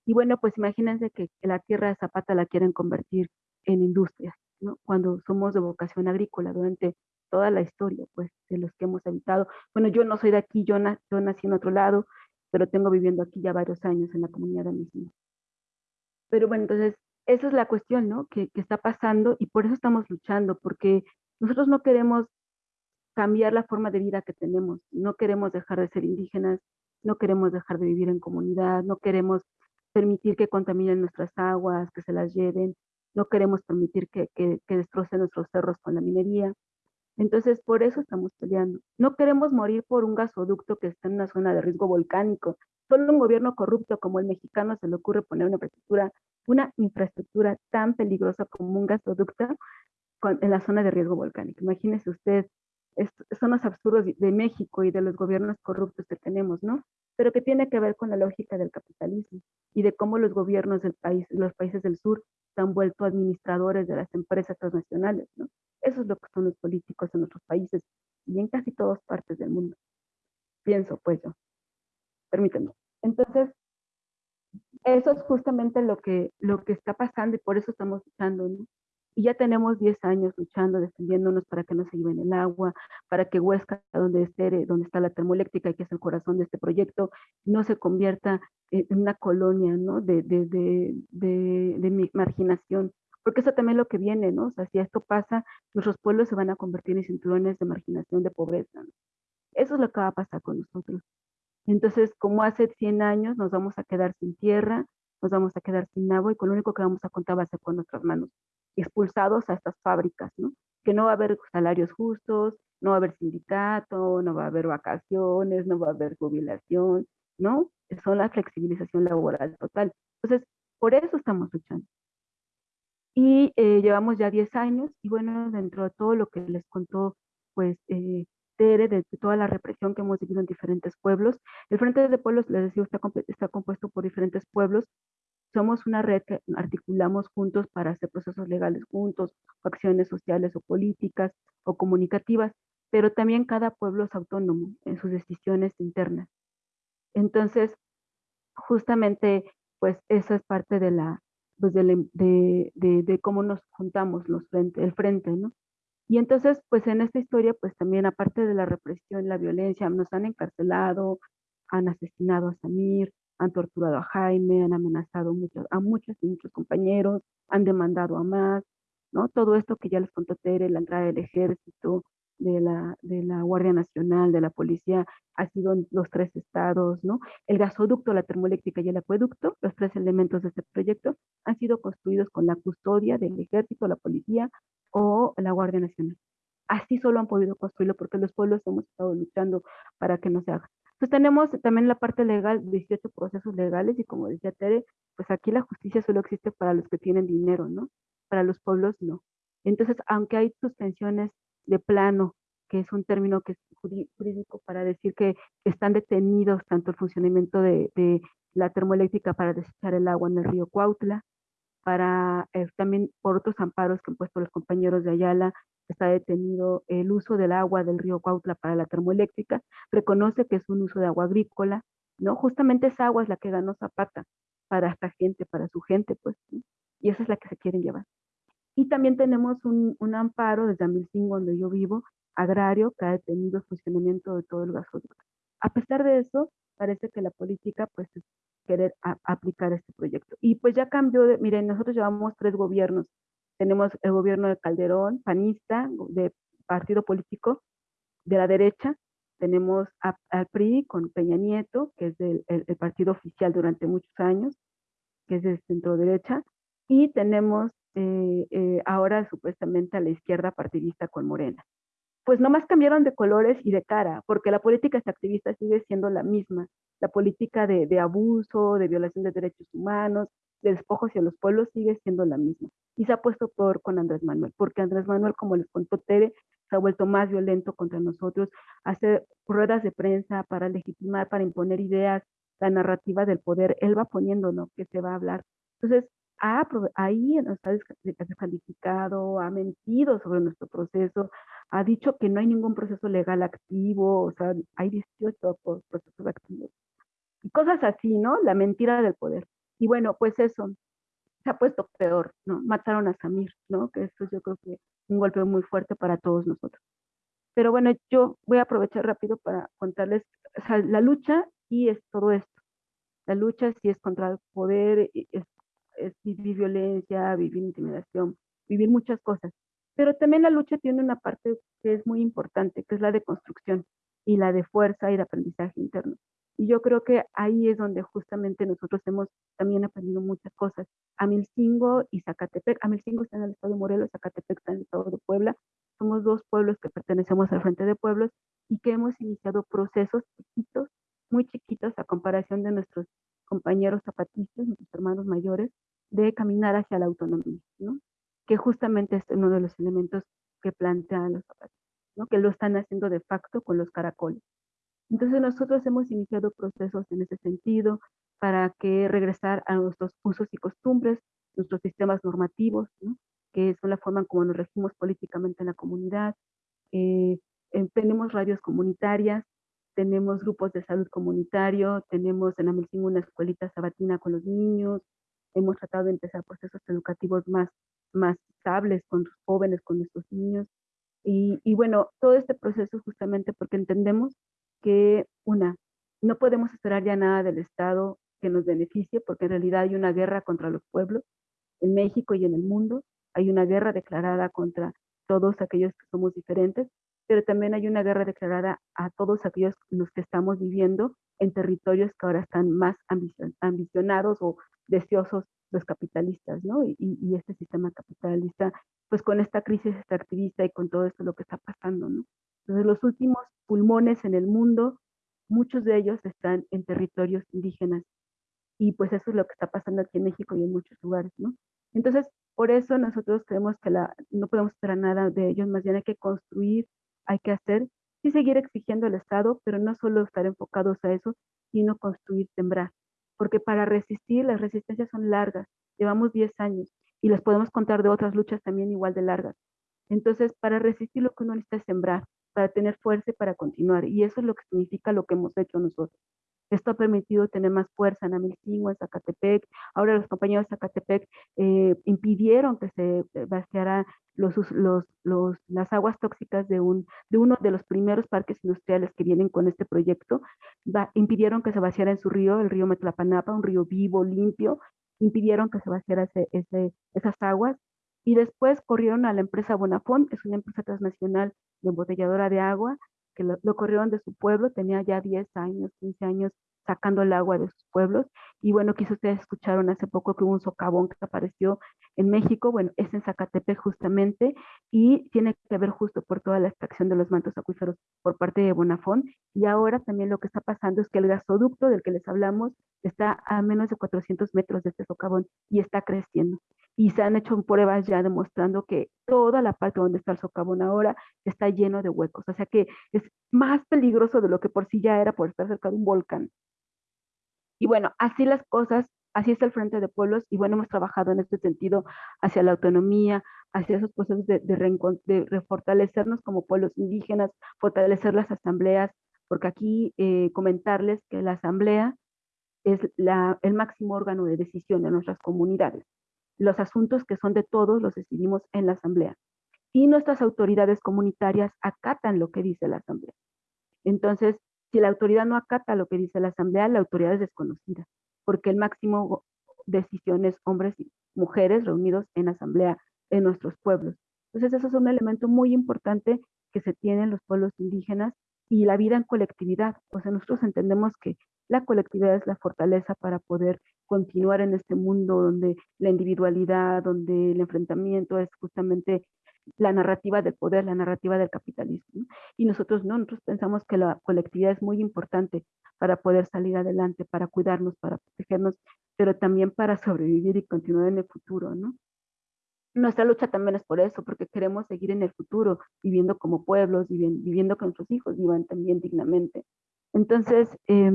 Y bueno, pues imagínense que la tierra de Zapata la quieren convertir en industria, ¿no? Cuando somos de vocación agrícola durante toda la historia, pues, de los que hemos habitado. Bueno, yo no soy de aquí, yo, nací en otro lado, pero tengo viviendo aquí ya varios años en la comunidad de mismo. Pero bueno, entonces, esa es la cuestión, ¿no? Que, que está pasando y por eso estamos luchando, porque nosotros no queremos cambiar la forma de vida que tenemos, no queremos dejar de ser indígenas, no queremos dejar de vivir en comunidad, no queremos permitir que contaminen nuestras aguas, que se las lleven, no queremos permitir que, que, destrocen nuestros cerros con la minería. Entonces, por eso estamos peleando. No queremos morir por un gasoducto que está en una zona de riesgo volcánico. Solo un gobierno corrupto como el mexicano se le ocurre poner una infraestructura, una infraestructura tan peligrosa como un gasoducto en la zona de riesgo volcánico. Imagínese usted, son los absurdos de México y de los gobiernos corruptos que tenemos, ¿no? Pero que tiene que ver con la lógica del capitalismo y de cómo los gobiernos del país, los países del sur, se han vuelto administradores de las empresas transnacionales, ¿no? Eso es lo que son los políticos en nuestros países y en casi todas partes del mundo. Pienso, pues yo. Permítanme. Entonces, eso es justamente lo que, lo que está pasando y por eso estamos luchando, ¿no? Y ya tenemos 10 años luchando, defendiéndonos para que no se lleven el agua, para que Huesca, donde, esté, donde está la termoeléctrica, que es el corazón de este proyecto, no se convierta en una colonia ¿no? de, marginación. Porque eso también es lo que viene, ¿no? O sea, si esto pasa, nuestros pueblos se van a convertir en cinturones de marginación, de pobreza. Eso es lo que va a pasar con nosotros. Entonces, como hace 100 años, nos vamos a quedar sin tierra, nos vamos a quedar sin agua y con lo único que vamos a contar va a ser con nuestras manos expulsados a estas fábricas, ¿no? Que no va a haber salarios justos, no va a haber sindicato, no va a haber vacaciones, no va a haber jubilación, ¿no? Son la flexibilización laboral total. Entonces, por eso estamos luchando. Y eh, llevamos ya 10 años y bueno, dentro de todo lo que les contó, pues, eh, Tere, de toda la represión que hemos vivido en diferentes pueblos, el Frente de Pueblos, les decía, está, está compuesto por diferentes pueblos somos una red que articulamos juntos para hacer procesos legales juntos, o acciones sociales o políticas o comunicativas, pero también cada pueblo es autónomo en sus decisiones internas. Entonces, justamente, pues eso es parte de la, pues de, de, de, cómo nos juntamos los frente, el frente, ¿no? Y entonces, pues en esta historia, pues también aparte de la represión, la violencia, nos han encarcelado, han asesinado a Samir, han torturado a Jaime, han amenazado muchos, a muchos y muchos compañeros, han demandado a más, ¿no? Todo esto que ya les contó Tere, la entrada del ejército, de la, de la Guardia Nacional, de la policía, ha sido en los tres estados, ¿no? El gasoducto, la termoeléctrica y el acueducto, los tres elementos de este proyecto, han sido construidos con la custodia del ejército, la policía o la Guardia Nacional. Así solo han podido construirlo porque los pueblos hemos estado luchando para que no se haga. Entonces tenemos también la parte legal, 18 procesos legales y como decía Tere, pues aquí la justicia solo existe para los que tienen dinero, ¿no? Para los pueblos no. Entonces, aunque hay suspensiones de plano, que es un término que es jurídico para decir que están detenidos tanto el funcionamiento de, de la termoeléctrica para desechar el agua en el río Cuautla, para eh, también por otros amparos que han puesto los compañeros de Ayala está detenido el uso del agua del río Cuautla para la termoeléctrica, reconoce que es un uso de agua agrícola, ¿no? Justamente esa agua es la que ganó Zapata para esta gente, para su gente, pues, y esa es la que se quieren llevar. Y también tenemos un, amparo desde Amilcingo, donde yo vivo, agrario, que ha detenido el funcionamiento de todo el gasoducto. A pesar de eso, parece que la política, pues, es querer aplicar este proyecto. Y pues ya cambió, de, miren, nosotros llevamos tres gobiernos tenemos el gobierno de Calderón, panista, de partido político de la derecha. Tenemos al PRI con Peña Nieto, que es el, partido oficial durante muchos años, que es de centro derecha. Y tenemos eh, eh, ahora supuestamente a la izquierda partidista con Morena. Pues nomás cambiaron de colores y de cara, porque la política activista sigue siendo la misma. La política de, de abuso, de violación de derechos humanos, de despojos hacia los pueblos sigue siendo la misma y se ha puesto peor con Andrés Manuel, porque Andrés Manuel, como les contó Tere, se ha vuelto más violento contra nosotros, hace ruedas de prensa para legitimar, para imponer ideas, la narrativa del poder, él va poniendo lo que se va a hablar. Entonces, ha, ahí nos ha descalificado, ha mentido sobre nuestro proceso, ha dicho que no hay ningún proceso legal activo, o sea, hay 18 procesos activos. Y cosas así, ¿no? La mentira del poder. Y bueno, pues eso, se ha puesto peor, ¿no? Mataron a Samir, ¿no? Que esto yo creo que un golpe muy fuerte para todos nosotros. Pero bueno, yo voy a aprovechar rápido para contarles, la lucha y es todo esto. La lucha sí es contra el poder, es, es vivir violencia, vivir intimidación, vivir muchas cosas. Pero también la lucha tiene una parte que es muy importante, que es la de construcción y la de fuerza y de aprendizaje interno. Y yo creo que ahí es donde justamente nosotros hemos también aprendido muchas cosas. Amilcingo y Zacatepec, Amilcingo está en el estado de Morelos, Zacatepec está en el estado de Puebla, somos dos pueblos que pertenecemos al Frente de Pueblos y que hemos iniciado procesos chiquitos, muy chiquitos a comparación de nuestros compañeros zapatistas, nuestros hermanos mayores, de caminar hacia la autonomía, ¿no? que justamente es uno de los elementos que plantean los zapatistas, ¿no? que lo están haciendo de facto con los caracoles. Entonces nosotros hemos iniciado procesos en ese sentido para que regresar a nuestros usos y costumbres, nuestros sistemas normativos, ¿no? que son la forma en cómo nos regimos políticamente en la comunidad. Eh, tenemos radios comunitarias, tenemos grupos de salud comunitario, tenemos en Amelcín una escuelita sabatina con los niños, hemos tratado de empezar procesos educativos más, más estables con los jóvenes, con nuestros niños. Y, y bueno, todo este proceso justamente porque entendemos que, una, no podemos esperar ya nada del Estado que nos beneficie, porque en realidad hay una guerra contra los pueblos en México y en el mundo, hay una guerra declarada contra todos aquellos que somos diferentes, pero también hay una guerra declarada a todos aquellos los que estamos viviendo en territorios que ahora están más ambicionados o deseosos los capitalistas, ¿no? Y, y, este sistema capitalista, pues con esta crisis extractivista y con todo esto lo que está pasando, ¿no? Entonces los últimos pulmones en el mundo, muchos de ellos están en territorios indígenas y pues eso es lo que está pasando aquí en México y en muchos lugares, ¿no? Entonces, por eso nosotros creemos que la, no podemos esperar nada de ellos, más bien hay que construir, hay que hacer, y seguir exigiendo al Estado, pero no solo estar enfocados a eso, sino construir, sembrar. Porque para resistir, las resistencias son largas, llevamos 10 años, y les podemos contar de otras luchas también igual de largas. Entonces, para resistir lo que uno necesita es sembrar, para tener fuerza y para continuar. Y eso es lo que significa lo que hemos hecho nosotros. Esto ha permitido tener más fuerza en Amilcingo, en Zacatepec. Ahora los compañeros de Zacatepec eh, impidieron que se vaciaran los, los, los, las aguas tóxicas de, un, de uno de los primeros parques industriales que vienen con este proyecto. impidieron que se vaciara en su río, el río Metlapanapa, un río vivo, limpio. Impidieron que se vaciara ese, esas aguas. Y después corrieron a la empresa Bonafont, es una empresa transnacional de embotelladora de agua, que lo, corrieron de su pueblo, tenía ya 10 años, 15 años sacando el agua de sus pueblos. Y bueno, quizás ustedes escucharon hace poco que hubo un socavón que apareció en México, bueno, es en Zacatepec justamente, y tiene que ver justo por toda la extracción de los mantos acuíferos por parte de Bonafont. Y ahora también lo que está pasando es que el gasoducto del que les hablamos está a menos de 400 metros de este socavón y está creciendo y se han hecho pruebas ya demostrando que toda la parte donde está el socavón ahora está lleno de huecos, o sea que es más peligroso de lo que por sí ya era por estar cerca de un volcán. Y bueno, así las cosas, así está el Frente de Pueblos y bueno, hemos trabajado en este sentido hacia la autonomía, hacia esos procesos de, de, refortalecernos como pueblos indígenas, fortalecer las asambleas, porque aquí eh, comentarles que la asamblea es el máximo órgano de decisión de nuestras comunidades los asuntos que son de todos los decidimos en la asamblea. Y nuestras autoridades comunitarias acatan lo que dice la asamblea. Entonces, si la autoridad no acata lo que dice la asamblea, la autoridad es desconocida, porque el máximo decisión es hombres y mujeres reunidos en asamblea en nuestros pueblos. Entonces, eso es un elemento muy importante que se tiene en los pueblos indígenas y la vida en colectividad. O sea, nosotros entendemos que la colectividad es la fortaleza para poder continuar en este mundo donde la individualidad, donde el enfrentamiento es justamente la narrativa del poder, la narrativa del capitalismo. Y nosotros no, nosotros pensamos que la colectividad es muy importante para poder salir adelante, para cuidarnos, para protegernos, pero también para sobrevivir y continuar en el futuro, ¿no? Nuestra lucha también es por eso, porque queremos seguir en el futuro, viviendo como pueblos, viviendo, viviendo que nuestros hijos vivan también dignamente. Entonces, eh,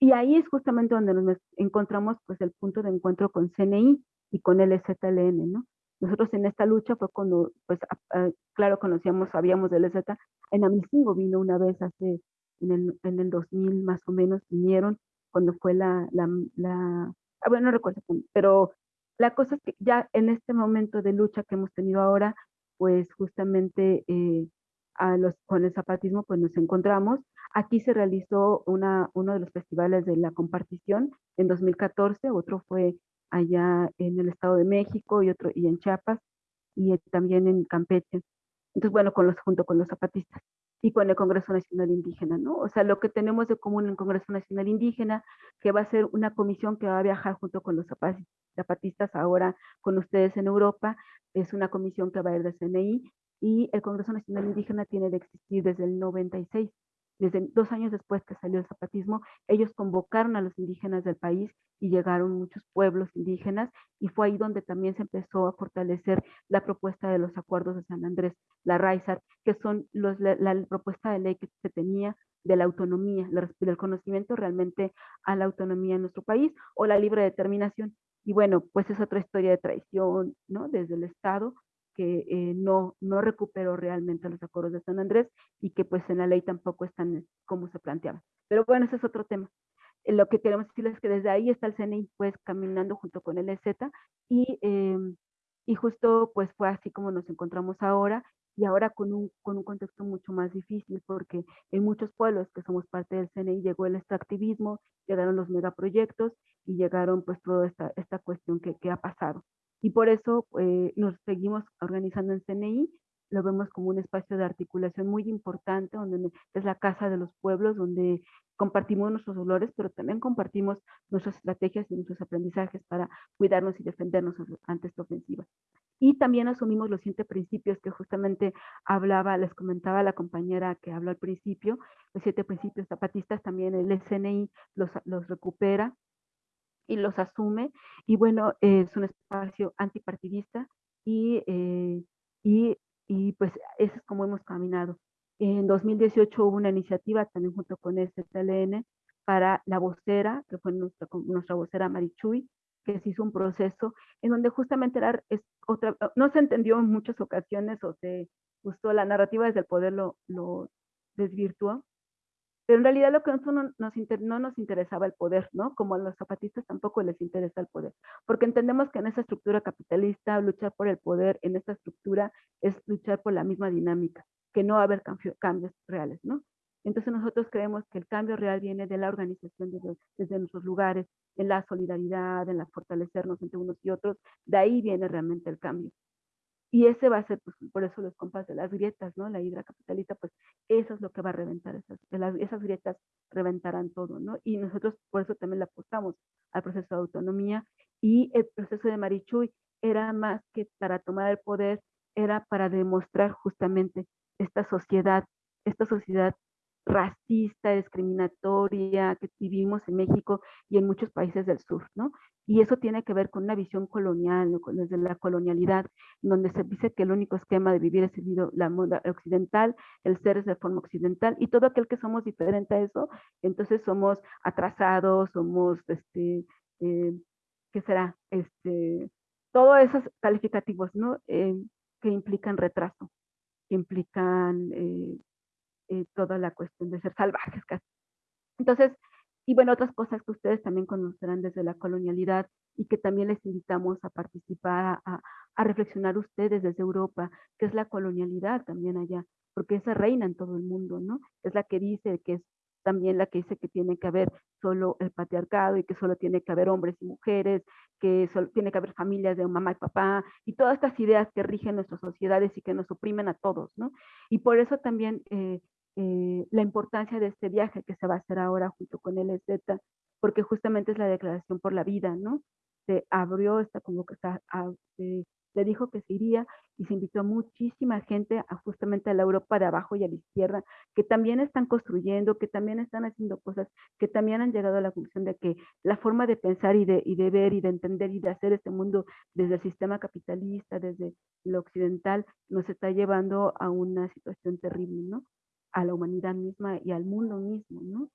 y ahí es justamente donde nos encontramos pues el punto de encuentro con CNI y con el ZLN, ¿no? Nosotros en esta lucha fue cuando, pues, claro, conocíamos, sabíamos del EZ. En Amicingo vino una vez hace, en el, en el 2000 más o menos, vinieron cuando fue la, la, la ah, bueno, no recuerdo, pero la cosa es que ya en este momento de lucha que hemos tenido ahora, pues justamente eh, con el zapatismo pues nos encontramos. Aquí se realizó una, uno de los festivales de la compartición en 2014, otro fue allá en el Estado de México y otro y en Chiapas y también en Campeche. Entonces, bueno, con los, junto con los zapatistas y con el Congreso Nacional Indígena, ¿no? O sea, lo que tenemos de común en el Congreso Nacional Indígena, que va a ser una comisión que va a viajar junto con los zapatistas ahora con ustedes en Europa, es una comisión que va a ir de CNI, y el Congreso Nacional Indígena tiene de existir desde el 96. Desde dos años después que salió el zapatismo, ellos convocaron a los indígenas del país y llegaron muchos pueblos indígenas y fue ahí donde también se empezó a fortalecer la propuesta de los acuerdos de San Andrés, la RAISAR, que son los, la, propuesta de ley que se tenía de la autonomía, del conocimiento realmente a la autonomía en nuestro país o la libre determinación. Y bueno, pues es otra historia de traición, ¿no? Desde el Estado que eh, no, no recuperó realmente los acuerdos de San Andrés y que pues en la ley tampoco están como se planteaba. Pero bueno, ese es otro tema. Eh, lo que queremos decirles es que desde ahí está el CNI pues caminando junto con el EZ y, em, y justo pues fue así como nos encontramos ahora y ahora con un, con un contexto mucho más difícil porque en muchos pueblos que somos parte del CNI llegó el extractivismo, llegaron los megaproyectos y llegaron pues toda esta, esta cuestión que, que ha pasado. Y por eso eh, nos seguimos organizando en CNI, lo vemos como un espacio de articulación muy importante, donde es la casa de los pueblos, donde compartimos nuestros dolores, pero también compartimos nuestras estrategias y nuestros aprendizajes para cuidarnos y defendernos ante esta ofensiva. Y también asumimos los siete principios que justamente hablaba, les comentaba la compañera que habló al principio, los siete principios zapatistas, también el SNI los, los recupera y los asume. Y bueno, es un espacio antipartidista y, eh, y, y pues eso es como hemos caminado. En 2018 hubo una iniciativa también junto con el CTLN para la vocera, que fue nuestra, nuestra vocera Marichuy, que se hizo un proceso en donde justamente era, es otra, no se entendió en muchas ocasiones o se gustó la narrativa desde el poder lo, lo desvirtuó, pero en realidad lo que no nos, no nos interesaba el poder, ¿no? Como a los zapatistas tampoco les interesa el poder, porque entendemos que en esa estructura capitalista luchar por el poder en esta estructura es luchar por la misma dinámica, que no va a haber cambios reales, ¿no? Entonces nosotros creemos que el cambio real viene de la organización desde, desde, nuestros lugares, en la solidaridad, en la fortalecernos entre unos y otros. De ahí viene realmente el cambio. Y ese va a ser, pues, por eso los compas de las grietas, ¿no? La hidra capitalista, pues eso es lo que va a reventar, esas, esas grietas reventarán todo, ¿no? Y nosotros por eso también le apostamos al proceso de autonomía y el proceso de Marichuy era más que para tomar el poder, era para demostrar justamente esta sociedad, esta sociedad racista, discriminatoria que vivimos en México y en muchos países del sur, ¿no? Y eso tiene que ver con una visión colonial, desde la colonialidad, donde se dice que el único esquema de vivir es el, la moda occidental, el ser es de forma occidental, y todo aquel que somos diferente a eso, entonces somos atrasados, somos, este, eh, ¿qué será? Este, todos esos calificativos, ¿no? Eh, que implican retraso, que implican eh, toda la cuestión de ser salvajes. Entonces, y bueno, otras cosas que ustedes también conocerán desde la colonialidad y que también les invitamos a participar, a, reflexionar ustedes desde Europa, que es la colonialidad también allá, porque esa reina en todo el mundo, ¿no? Es la que dice que es también la que dice que tiene que haber solo el patriarcado y que solo tiene que haber hombres y mujeres, que solo tiene que haber familias de mamá y papá, y todas estas ideas que rigen nuestras sociedades y que nos oprimen a todos, ¿no? Y por eso también eh, eh, la importancia de este viaje que se va a hacer ahora junto con el EZ, porque justamente es la declaración por la vida, ¿no? Se abrió esta que se, le dijo que se iría y se invitó a muchísima gente justamente a la Europa de abajo y a la izquierda, que también están construyendo, que también están haciendo cosas, que también han llegado a la conclusión de que la forma de pensar y de, y de ver y de entender y de hacer este mundo desde el sistema capitalista, desde lo occidental, nos está llevando a una situación terrible, ¿no? A la humanidad misma y al mundo mismo, ¿no?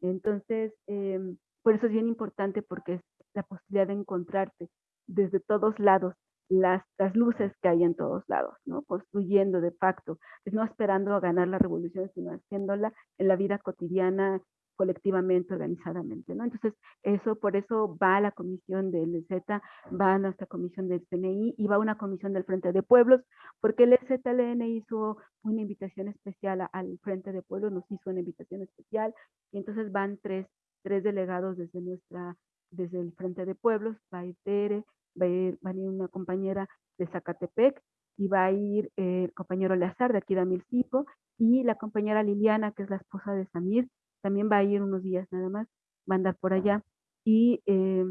Entonces, em, por eso es bien importante porque es la posibilidad de encontrarte desde todos lados las, las luces que hay en todos lados, ¿no? Construyendo de facto, es no esperando a ganar la revolución, sino haciéndola en la vida cotidiana, colectivamente, organizadamente, ¿no? Entonces, eso, por eso va a la comisión del Z, va a nuestra comisión del CNI y va a una comisión del Frente de Pueblos, porque el ZLN hizo una invitación especial al Frente de Pueblos, nos hizo una invitación especial, y entonces van tres, tres delegados desde nuestra, desde el Frente de Pueblos, va a ir Tere, va a ir, va a ir una compañera de Zacatepec, y va a ir eh, el compañero Leazar de aquí de Amilcipo, y la compañera Liliana, que es la esposa de Samir, también va a ir unos días nada más, va a andar por allá. Y, eh,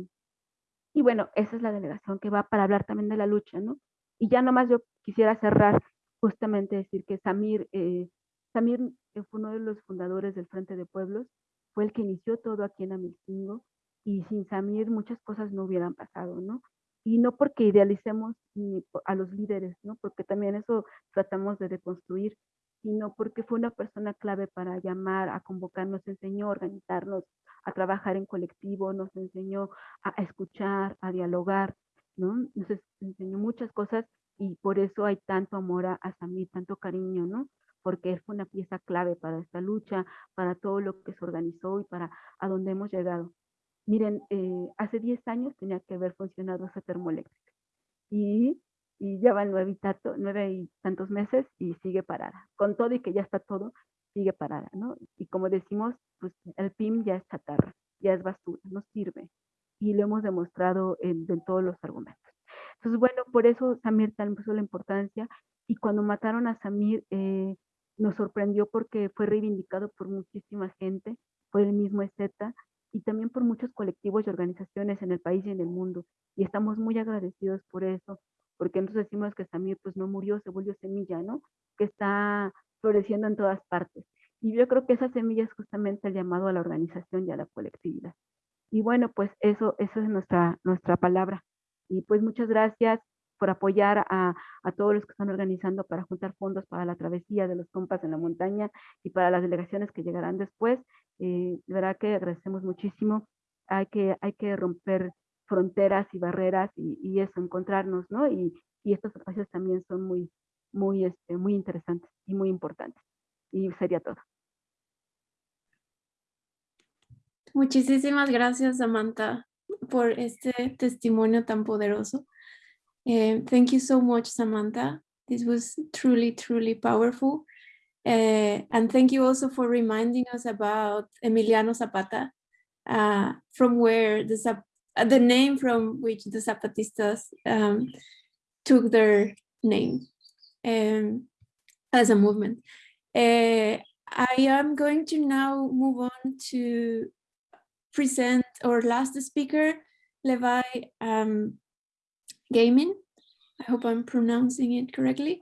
y bueno, esa es la delegación que va para hablar también de la lucha, ¿no? Y ya nomás yo quisiera cerrar justamente decir que Samir, eh, Samir eh, fue uno de los fundadores del Frente de Pueblos, fue el que inició todo aquí en Amilcingo y sin Samir muchas cosas no hubieran pasado, ¿no? Y no porque idealicemos a los líderes, ¿no? Porque también eso tratamos de deconstruir, sino porque fue una persona clave para llamar, a convocar, nos enseñó a organizarnos, a trabajar en colectivo, nos enseñó a escuchar, a dialogar, ¿no? Nos enseñó muchas cosas y por eso hay tanto amor a, Samir, tanto cariño, ¿no? Porque él fue una pieza clave para esta lucha, para todo lo que se organizó y para a dónde hemos llegado. Miren, eh, hace 10 años tenía que haber funcionado esa termoeléctrica y, y van nueve y, nueve y tantos meses y sigue parada. Con todo y que ya está todo, sigue parada, ¿no? Y como decimos, pues el PIM ya es chatarra, ya es basura, no sirve. Y lo hemos demostrado en, todos los argumentos. Entonces, bueno, por eso Samir tal puso la importancia. Y cuando mataron a Samir, eh, nos sorprendió porque fue reivindicado por muchísima gente, fue el mismo EZ, y también por muchos colectivos y organizaciones en el país y en el mundo. Y estamos muy agradecidos por eso, porque nosotros decimos que Samir pues no murió, se volvió semilla, ¿no? Que está floreciendo en todas partes. Y yo creo que esa semilla es justamente el llamado a la organización y a la colectividad. Y bueno, pues eso, eso es nuestra, nuestra palabra. Y pues muchas gracias por apoyar a, a, todos los que están organizando para juntar fondos para la travesía de los compas en la montaña y para las delegaciones que llegarán después. Eh, de verdad que agradecemos muchísimo. Hay que, hay que romper fronteras y barreras y, y eso, encontrarnos, ¿no? Y, y, estos espacios también son muy, muy, este, muy interesantes y muy importantes. Y sería todo. Muchísimas gracias, Samantha, por este testimonio tan poderoso. Uh, thank you so much, Samantha. This was truly, truly powerful. Uh, and thank you also for reminding us about Emiliano Zapata, uh, from where the, the name from which the Zapatistas um, took their name um, as a movement. Uh, I am going to now move on to present our last speaker, Levi um, Gahman. I hope I'm pronouncing it correctly.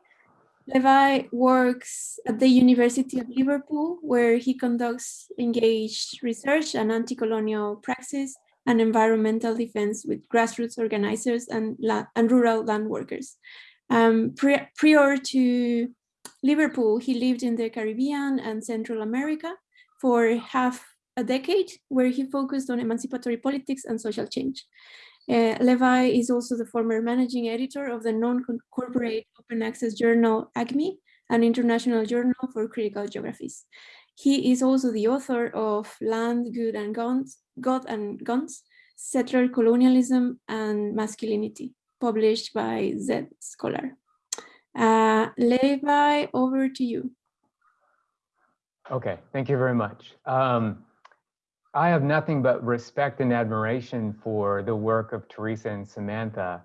Levi works at the University of Liverpool, where he conducts engaged research and anti-colonial praxis and environmental defense with grassroots organizers and, and rural land workers. Um, pri prior to Liverpool, he lived in the Caribbean and Central America for half a decade, where he focused on emancipatory politics and social change. Uh, Levi is also the former managing editor of the non-corporate open access journal ACME, an international journal for critical geographies. He is also the author of Land, Good and Guns, God and Guns, Settler Colonialism and Masculinity, published by Z Scholar. Uh, Levi, over to you. Okay, thank you very much. Um, I have nothing but respect and admiration for the work of Teresa and Samantha,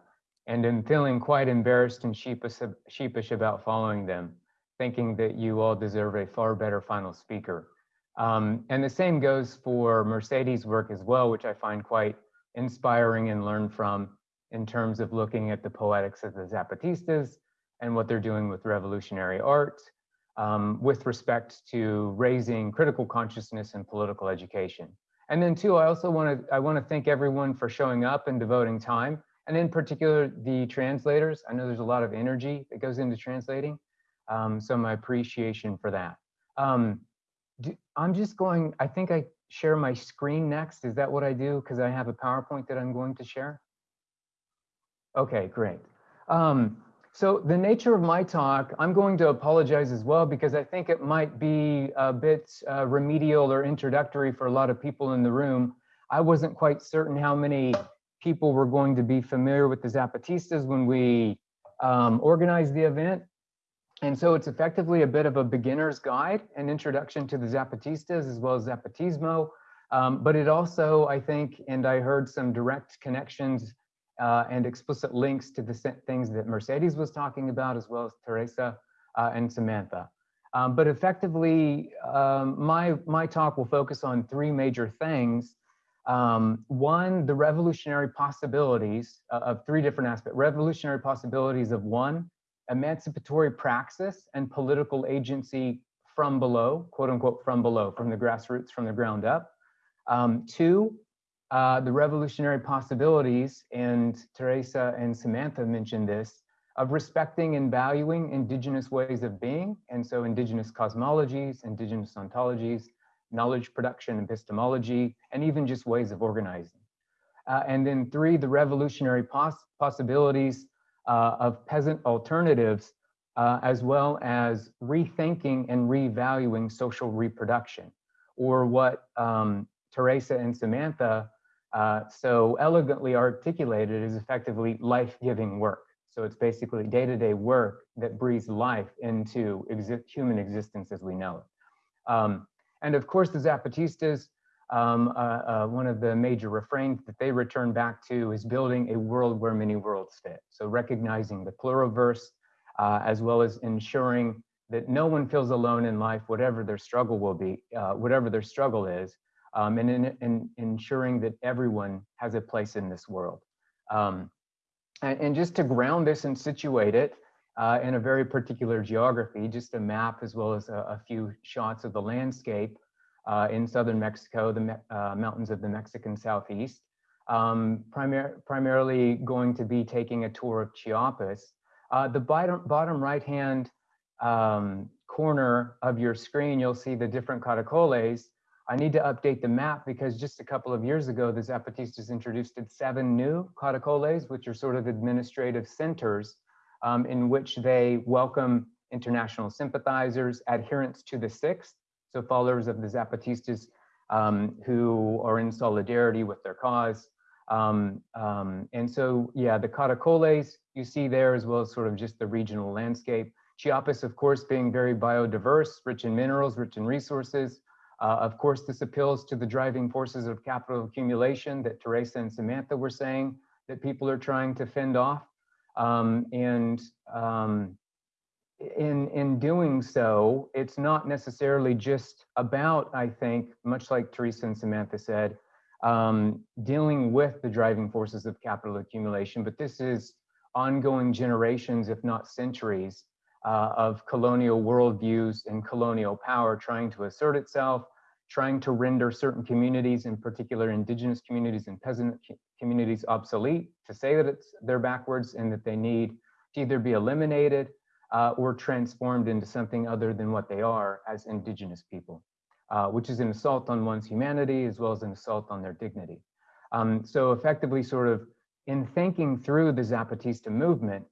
and am feeling quite embarrassed and sheepish, sheepish about following them, thinking that you all deserve a far better final speaker. Um, and the same goes for Mercedes' work as well, which I find quite inspiring and learn from in terms of looking at the poetics of the Zapatistas and what they're doing with revolutionary art, um, with respect to raising critical consciousness and political education. And then two, I also want to I want to thank everyone for showing up and devoting time, and in particular the translators. I know there's a lot of energy that goes into translating, um, so my appreciation for that. Um, do, I'm just going. I think I share my screen next. Is that what I do? Because I have a PowerPoint that I'm going to share. Okay, great. Um, so the nature of my talk, I'm going to apologize as well because I think it might be a bit uh, remedial or introductory for a lot of people in the room. I wasn't quite certain how many people were going to be familiar with the Zapatistas when we um, organized the event. And so it's effectively a bit of a beginner's guide, an introduction to the Zapatistas as well as Zapatismo. Um, but it also, I think, and I heard some direct connections uh, and explicit links to the things that Mercedes was talking about, as well as Teresa uh, and Samantha. Um, but effectively, um, my, my talk will focus on three major things. Um, one, the revolutionary possibilities uh, of three different aspects. Revolutionary possibilities of one, emancipatory praxis and political agency from below, quote unquote, from below, from the grassroots, from the ground up. Um, two, uh, the revolutionary possibilities, and Teresa and Samantha mentioned this, of respecting and valuing indigenous ways of being, and so indigenous cosmologies, indigenous ontologies, knowledge production, epistemology, and even just ways of organizing. Uh, and then three, the revolutionary poss possibilities uh, of peasant alternatives, uh, as well as rethinking and revaluing social reproduction, or what um, Teresa and Samantha uh, so elegantly articulated is effectively life-giving work. So it's basically day-to-day -day work that breathes life into exi human existence as we know it. Um, and of course, the Zapatistas, um, uh, uh, one of the major refrains that they return back to is building a world where many worlds fit. So recognizing the pluriverse, uh, as well as ensuring that no one feels alone in life, whatever their struggle will be, uh, whatever their struggle is, um, and in, in, ensuring that everyone has a place in this world. Um, and, and, just to ground this and situate it uh, in a very particular geography, just a map as well as a, a few shots of the landscape uh, in southern Mexico, the uh, mountains of the Mexican southeast. Um, primar primarily going to be taking a tour of Chiapas. Uh, the bottom, bottom right-hand um, corner of your screen, you'll see the different caracoles I need to update the map because just a couple of years ago, the Zapatistas introduced seven new caracoles, which are sort of administrative centers um, in which they welcome international sympathizers, adherents to the sixth, so followers of the Zapatistas um, who are in solidarity with their cause. Um, um, and so, yeah, the caracoles you see there as well as sort of just the regional landscape. Chiapas, of course, being very biodiverse, rich in minerals, rich in resources. Uh, of course, this appeals to the driving forces of capital accumulation that Teresa and Samantha were saying that people are trying to fend off. Um, and um, in, in doing so, it's not necessarily just about, I think, much like Teresa and Samantha said, um, dealing with the driving forces of capital accumulation, but this is ongoing generations, if not centuries, uh, of colonial worldviews and colonial power trying to assert itself, trying to render certain communities, in particular indigenous communities and peasant communities obsolete, to say that it's they're backwards and that they need to either be eliminated uh, or transformed into something other than what they are as indigenous people, uh, which is an assault on one's humanity as well as an assault on their dignity. Um, so effectively sort of in thinking through the Zapatista movement,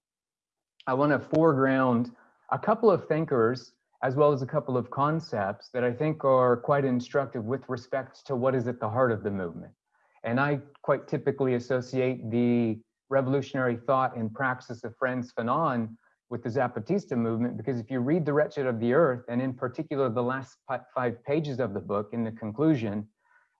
I want to foreground a couple of thinkers as well as a couple of concepts that I think are quite instructive with respect to what is at the heart of the movement. And I quite typically associate the revolutionary thought and praxis of Frantz Fanon with the Zapatista movement, because if you read The Wretched of the Earth, and in particular the last five pages of the book in the conclusion,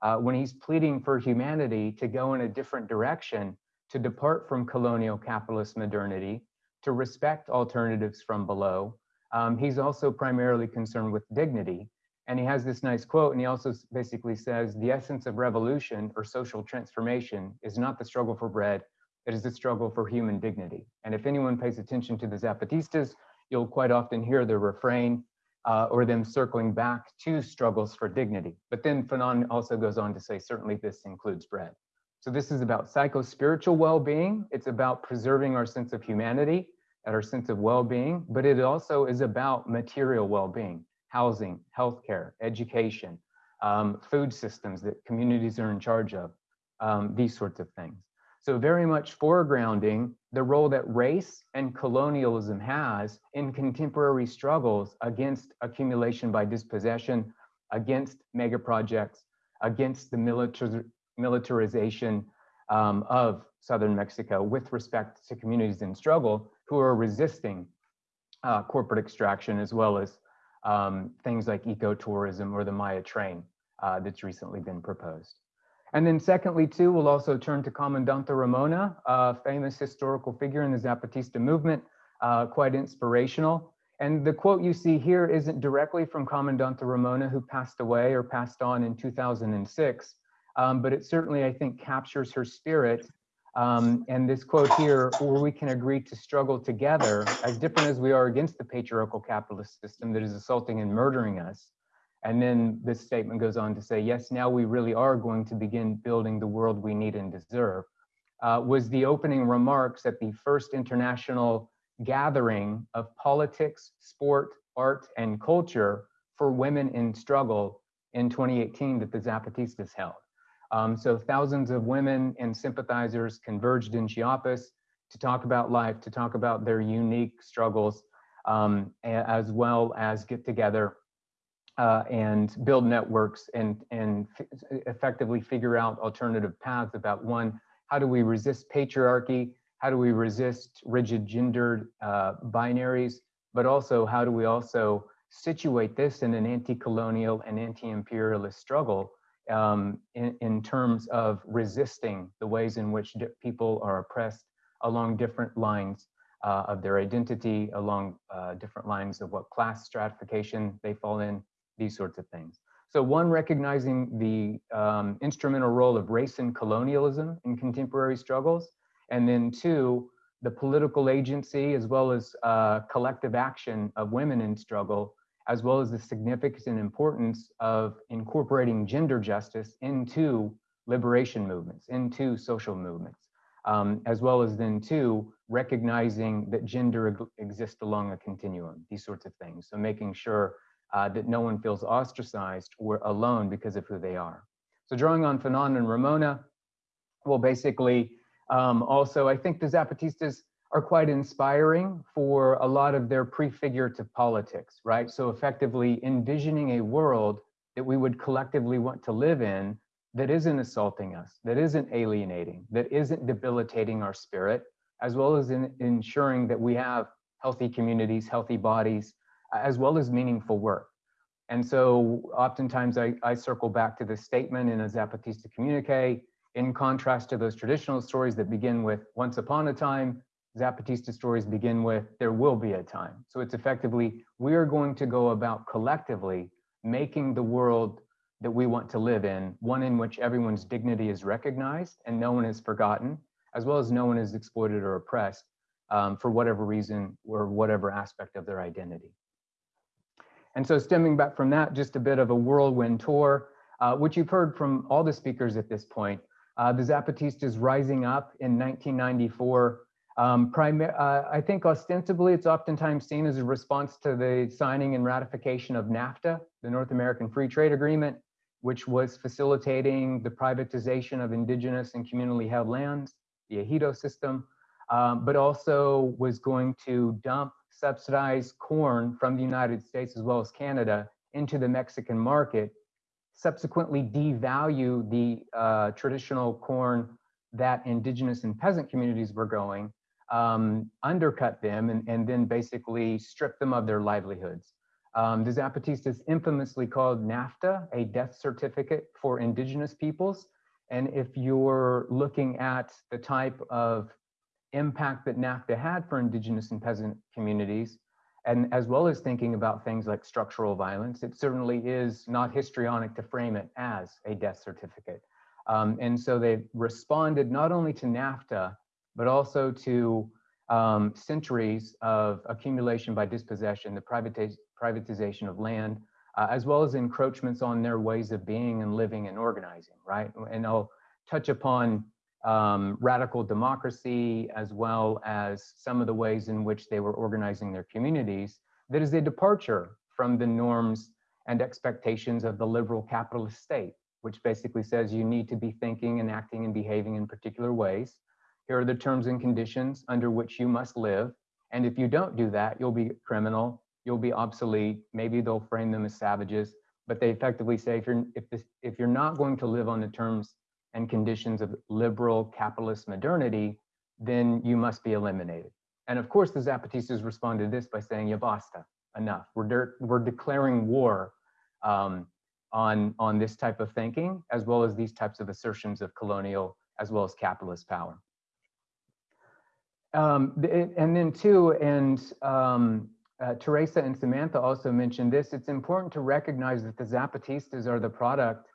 uh, when he's pleading for humanity to go in a different direction, to depart from colonial capitalist modernity, to respect alternatives from below. Um, he's also primarily concerned with dignity. And he has this nice quote, and he also basically says, the essence of revolution or social transformation is not the struggle for bread, it is a struggle for human dignity. And if anyone pays attention to the Zapatistas, you'll quite often hear the refrain uh, or them circling back to struggles for dignity. But then Fanon also goes on to say, certainly this includes bread. So this is about psycho-spiritual well-being. It's about preserving our sense of humanity and our sense of well-being, but it also is about material well-being, housing, healthcare, education, um, food systems that communities are in charge of, um, these sorts of things. So very much foregrounding the role that race and colonialism has in contemporary struggles against accumulation by dispossession, against mega projects, against the militar militarization um, of southern Mexico with respect to communities in struggle who are resisting uh, corporate extraction as well as um, things like ecotourism or the Maya train uh, that's recently been proposed. And then secondly, too, we'll also turn to Comandante Ramona, a famous historical figure in the Zapatista movement, uh, quite inspirational. And the quote you see here isn't directly from Comandante Ramona, who passed away or passed on in 2006, um, but it certainly, I think, captures her spirit Um, and this quote here, where we can agree to struggle together, as different as we are against the patriarchal capitalist system that is assaulting and murdering us. And then this statement goes on to say, yes, now we really are going to begin building the world we need and deserve, uh, was the opening remarks at the first international gathering of politics, sport, art, and culture for women in struggle in 2018 that the Zapatistas held. Um, so thousands of women and sympathizers converged in Chiapas to talk about life, to talk about their unique struggles, um, as well as get together uh, and build networks and, and effectively figure out alternative paths about one, how do we resist patriarchy? How do we resist rigid gendered uh, binaries? But also, how do we also situate this in an anti-colonial and anti-imperialist struggle um, in, in, terms of resisting the ways in which people are oppressed along different lines uh, of their identity, along uh, different lines of what class stratification they fall in, these sorts of things. So one, recognizing the um, instrumental role of race and colonialism in contemporary struggles, and then two, the political agency as well as uh, collective action of women in struggle as well as the significance and importance of incorporating gender justice into liberation movements, into social movements, um, as well as then two, recognizing that gender exists along a continuum, these sorts of things. So making sure uh, that no one feels ostracized or alone because of who they are. So drawing on Fanon and Ramona, well, basically, um, also, I think the Zapatistas are quite inspiring for a lot of their prefigurative politics, right? So effectively envisioning a world that we would collectively want to live in that isn't assaulting us, that isn't alienating, that isn't debilitating our spirit, as well as in ensuring that we have healthy communities, healthy bodies, as well as meaningful work. And so oftentimes I, I circle back to this statement in a Zapatista communique, in contrast to those traditional stories that begin with once upon a time, Zapatista stories begin with, there will be a time. So it's effectively, we are going to go about collectively making the world that we want to live in, one in which everyone's dignity is recognized and no one is forgotten, as well as no one is exploited or oppressed um, for whatever reason or whatever aspect of their identity. And so stemming back from that, just a bit of a whirlwind tour, uh, which you've heard from all the speakers at this point. Uh, the Zapatistas rising up in 1994 um, uh, I think ostensibly it's oftentimes seen as a response to the signing and ratification of NAFTA, the North American Free Trade Agreement, which was facilitating the privatization of indigenous and communally held lands, the ejido system, um, but also was going to dump subsidized corn from the United States as well as Canada into the Mexican market, subsequently devalue the uh, traditional corn that indigenous and peasant communities were growing, um, undercut them and, and then basically strip them of their livelihoods. Um, the Zapatistas infamously called NAFTA a death certificate for indigenous peoples. And if you're looking at the type of impact that NAFTA had for indigenous and peasant communities, and as well as thinking about things like structural violence, it certainly is not histrionic to frame it as a death certificate. Um, and so they responded not only to NAFTA, but also to um, centuries of accumulation by dispossession, the privatiz privatization of land, uh, as well as encroachments on their ways of being and living and organizing, right? And I'll touch upon um, radical democracy, as well as some of the ways in which they were organizing their communities, that is a departure from the norms and expectations of the liberal capitalist state, which basically says you need to be thinking and acting and behaving in particular ways. Here are the terms and conditions under which you must live. And if you don't do that, you'll be criminal, you'll be obsolete. Maybe they'll frame them as savages, but they effectively say if you're if this if you're not going to live on the terms and conditions of liberal capitalist modernity, then you must be eliminated. And of course, the Zapatistas responded to this by saying, "Ya basta, enough. We're we're declaring war um, on on this type of thinking, as well as these types of assertions of colonial as well as capitalist power." Um, and then too, and um, uh, Teresa and Samantha also mentioned this, it's important to recognize that the Zapatistas are the product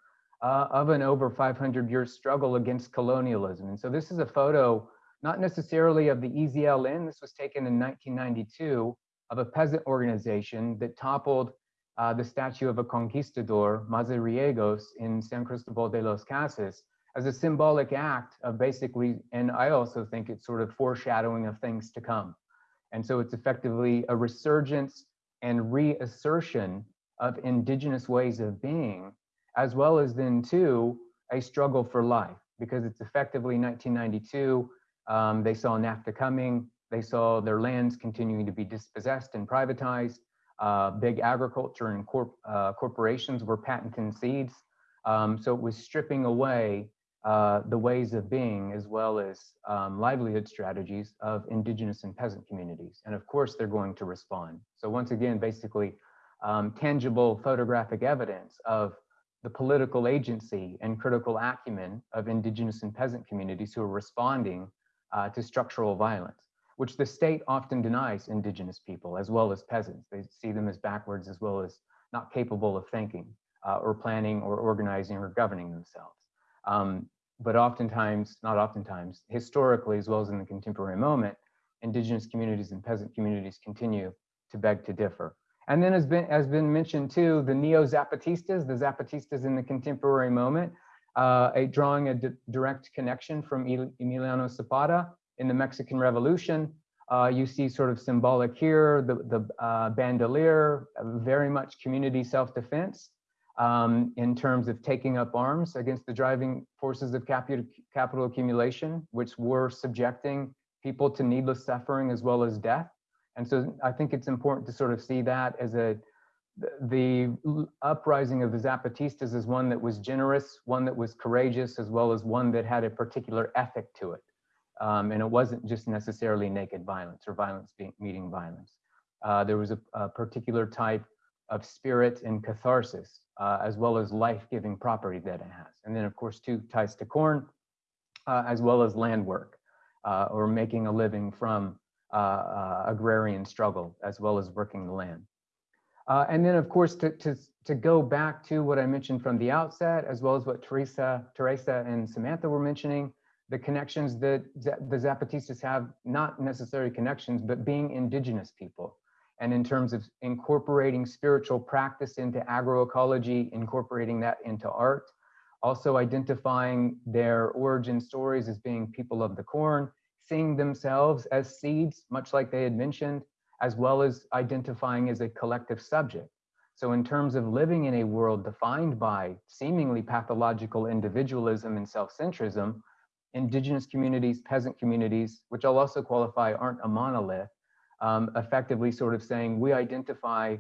uh, of an over 500 year struggle against colonialism. And so this is a photo, not necessarily of the EZLN, this was taken in 1992 of a peasant organization that toppled uh, the statue of a conquistador, Mazariegos, in San Cristobal de los Casas, as a symbolic act of basically, and I also think it's sort of foreshadowing of things to come. And so it's effectively a resurgence and reassertion of indigenous ways of being, as well as then too, a struggle for life, because it's effectively 1992, um, they saw NAFTA coming, they saw their lands continuing to be dispossessed and privatized, uh, big agriculture and corp, uh, corporations were patenting seeds. Um, so it was stripping away uh, the ways of being as well as um, livelihood strategies of indigenous and peasant communities. And of course, they're going to respond. So once again, basically um, tangible photographic evidence of the political agency and critical acumen of indigenous and peasant communities who are responding uh, to structural violence, which the state often denies indigenous people as well as peasants. They see them as backwards as well as not capable of thinking uh, or planning or organizing or governing themselves. Um, but oftentimes, not oftentimes, historically, as well as in the contemporary moment, indigenous communities and peasant communities continue to beg to differ. And then has been, has been mentioned too, the neo-Zapatistas, the Zapatistas in the contemporary moment, uh, a drawing a direct connection from Emiliano Zapata in the Mexican Revolution. Uh, you see sort of symbolic here, the, the uh, bandolier, very much community self-defense um, in terms of taking up arms against the driving forces of capital, capital accumulation, which were subjecting people to needless suffering as well as death. And so I think it's important to sort of see that as a, the uprising of the Zapatistas is one that was generous, one that was courageous, as well as one that had a particular ethic to it. Um, and it wasn't just necessarily naked violence or violence being, meeting violence. Uh, there was a, a, particular type of spirit and catharsis, uh, as well as life-giving property that it has. And then of course, two ties to corn, uh, as well as land work, uh, or making a living from agrarian struggle, as well as working the land. Uh, and then of course, to, to, to go back to what I mentioned from the outset, as well as what Teresa, Teresa and Samantha were mentioning, the connections that the Zapatistas have, not necessarily connections, but being indigenous people and in terms of incorporating spiritual practice into agroecology, incorporating that into art, also identifying their origin stories as being people of the corn, seeing themselves as seeds, much like they had mentioned, as well as identifying as a collective subject. So in terms of living in a world defined by seemingly pathological individualism and self-centrism, indigenous communities, peasant communities, which I'll also qualify aren't a monolith, um, effectively sort of saying we identify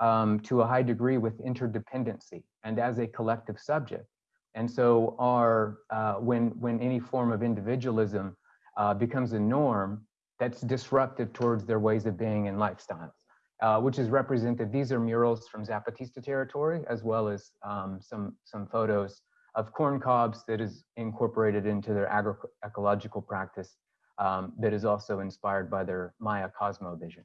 um, to a high degree with interdependency and as a collective subject. And so our, uh, when, when any form of individualism uh, becomes a norm, that's disruptive towards their ways of being and lifestyles, uh, which is represented. These are murals from Zapatista territory, as well as um, some, some photos of corn cobs that is incorporated into their agroecological practice um, that is also inspired by their Maya cosmovision.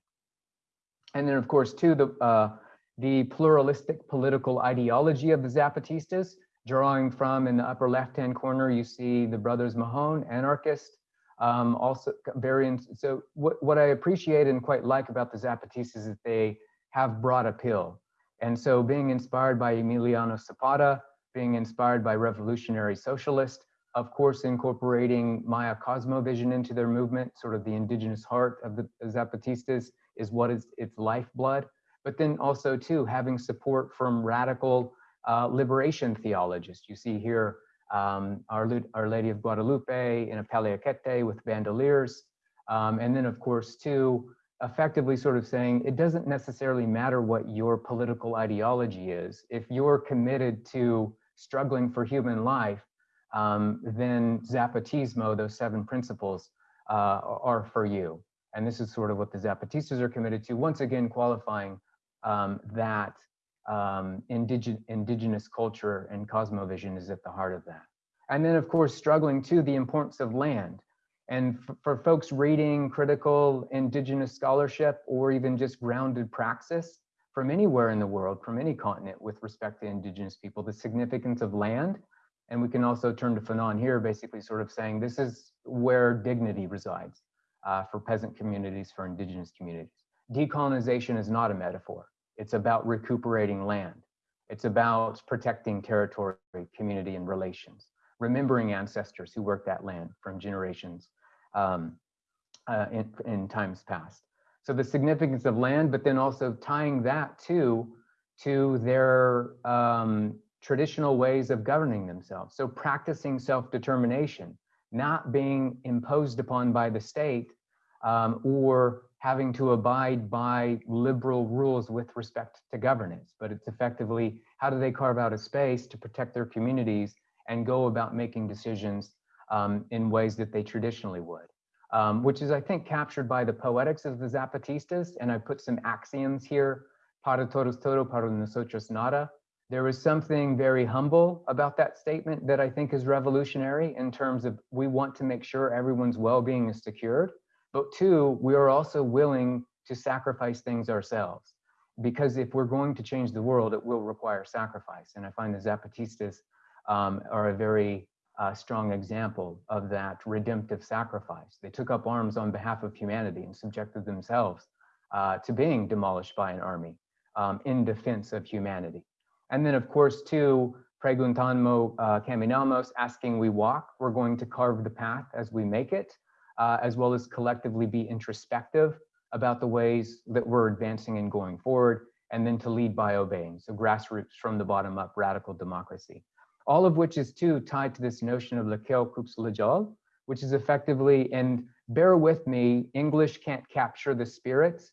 And then of course too, the, uh, the pluralistic political ideology of the Zapatistas, drawing from in the upper left-hand corner, you see the brothers Magón, anarchist, um, also variants. So what, what I appreciate and quite like about the Zapatistas is that they have broad appeal. And so being inspired by Emiliano Zapata, being inspired by revolutionary socialist, of course, incorporating Maya cosmovision into their movement, sort of the indigenous heart of the Zapatistas is what is its lifeblood. But then also too, having support from radical uh, liberation theologists. You see here um, Our, Our Lady of Guadalupe in a paliacate with bandoliers. Um, and then of course too, effectively sort of saying it doesn't necessarily matter what your political ideology is. If you're committed to struggling for human life, um, then Zapatismo, those seven principles, uh, are for you. And this is sort of what the Zapatistas are committed to, once again qualifying um, that um, indige indigenous culture and cosmovision is at the heart of that. And then of course, struggling to the importance of land. And for folks reading critical indigenous scholarship or even just grounded praxis, from anywhere in the world, from any continent with respect to indigenous people, the significance of land. And we can also turn to Fanon here, basically sort of saying this is where dignity resides uh, for peasant communities, for indigenous communities. Decolonization is not a metaphor. It's about recuperating land. It's about protecting territory, community, and relations, remembering ancestors who worked that land from generations um, uh, in, in times past. So the significance of land, but then also tying that to, to their um, traditional ways of governing themselves. So practicing self-determination, not being imposed upon by the state um, or having to abide by liberal rules with respect to governance, but it's effectively how do they carve out a space to protect their communities and go about making decisions um, in ways that they traditionally would, um, which is, I think, captured by the poetics of the Zapatistas. And I put some axioms here, para todos todo, para nosotros nada. There is something very humble about that statement that I think is revolutionary in terms of we want to make sure everyone's well-being is secured. But two, we are also willing to sacrifice things ourselves. Because if we're going to change the world, it will require sacrifice. And I find the Zapatistas um, are a very uh, strong example of that redemptive sacrifice. They took up arms on behalf of humanity and subjected themselves uh, to being demolished by an army um, in defense of humanity. And then of course, too, preguntando uh, caminamos, asking we walk, we're going to carve the path as we make it uh, as well as collectively be introspective about the ways that we're advancing and going forward, and then to lead by obeying. So grassroots from the bottom up, radical democracy. All of which is too tied to this notion of Lekil Kuxlejal, which is effectively, and bear with me, English can't capture the spirit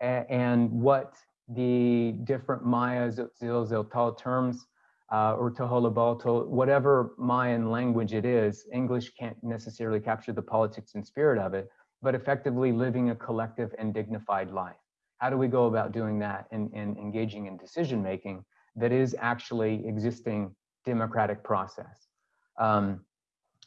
and what the different Maya Zil Tzeltal terms uh, or Toholabalto, whatever Mayan language it is, English can't necessarily capture the politics and spirit of it, but effectively living a collective and dignified life. How do we go about doing that and, and engaging in decision making that is actually existing democratic process? Um,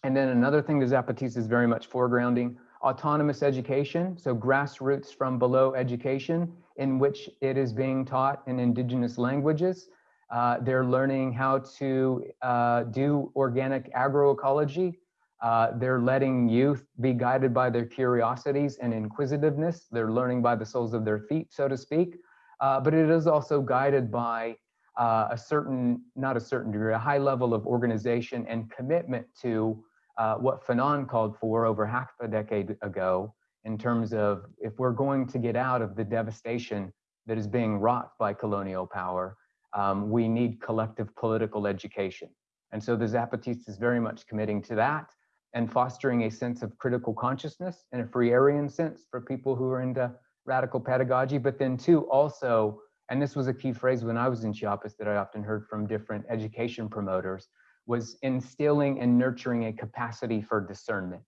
and then another thing the Zapatistas is very much foregrounding, autonomous education, so grassroots from below education in which it is being taught in indigenous languages uh, they're learning how to uh, do organic agroecology. Uh, they're letting youth be guided by their curiosities and inquisitiveness. They're learning by the soles of their feet, so to speak. Uh, but it is also guided by uh, a certain, not a certain degree, a high level of organization and commitment to uh, what Fanon called for over half a decade ago in terms of if we're going to get out of the devastation that is being wrought by colonial power, um, we need collective political education. And so the Zapatistas is very much committing to that and fostering a sense of critical consciousness in a Freirean sense for people who are into radical pedagogy, but then too also, and this was a key phrase when I was in Chiapas that I often heard from different education promoters, was instilling and nurturing a capacity for discernment.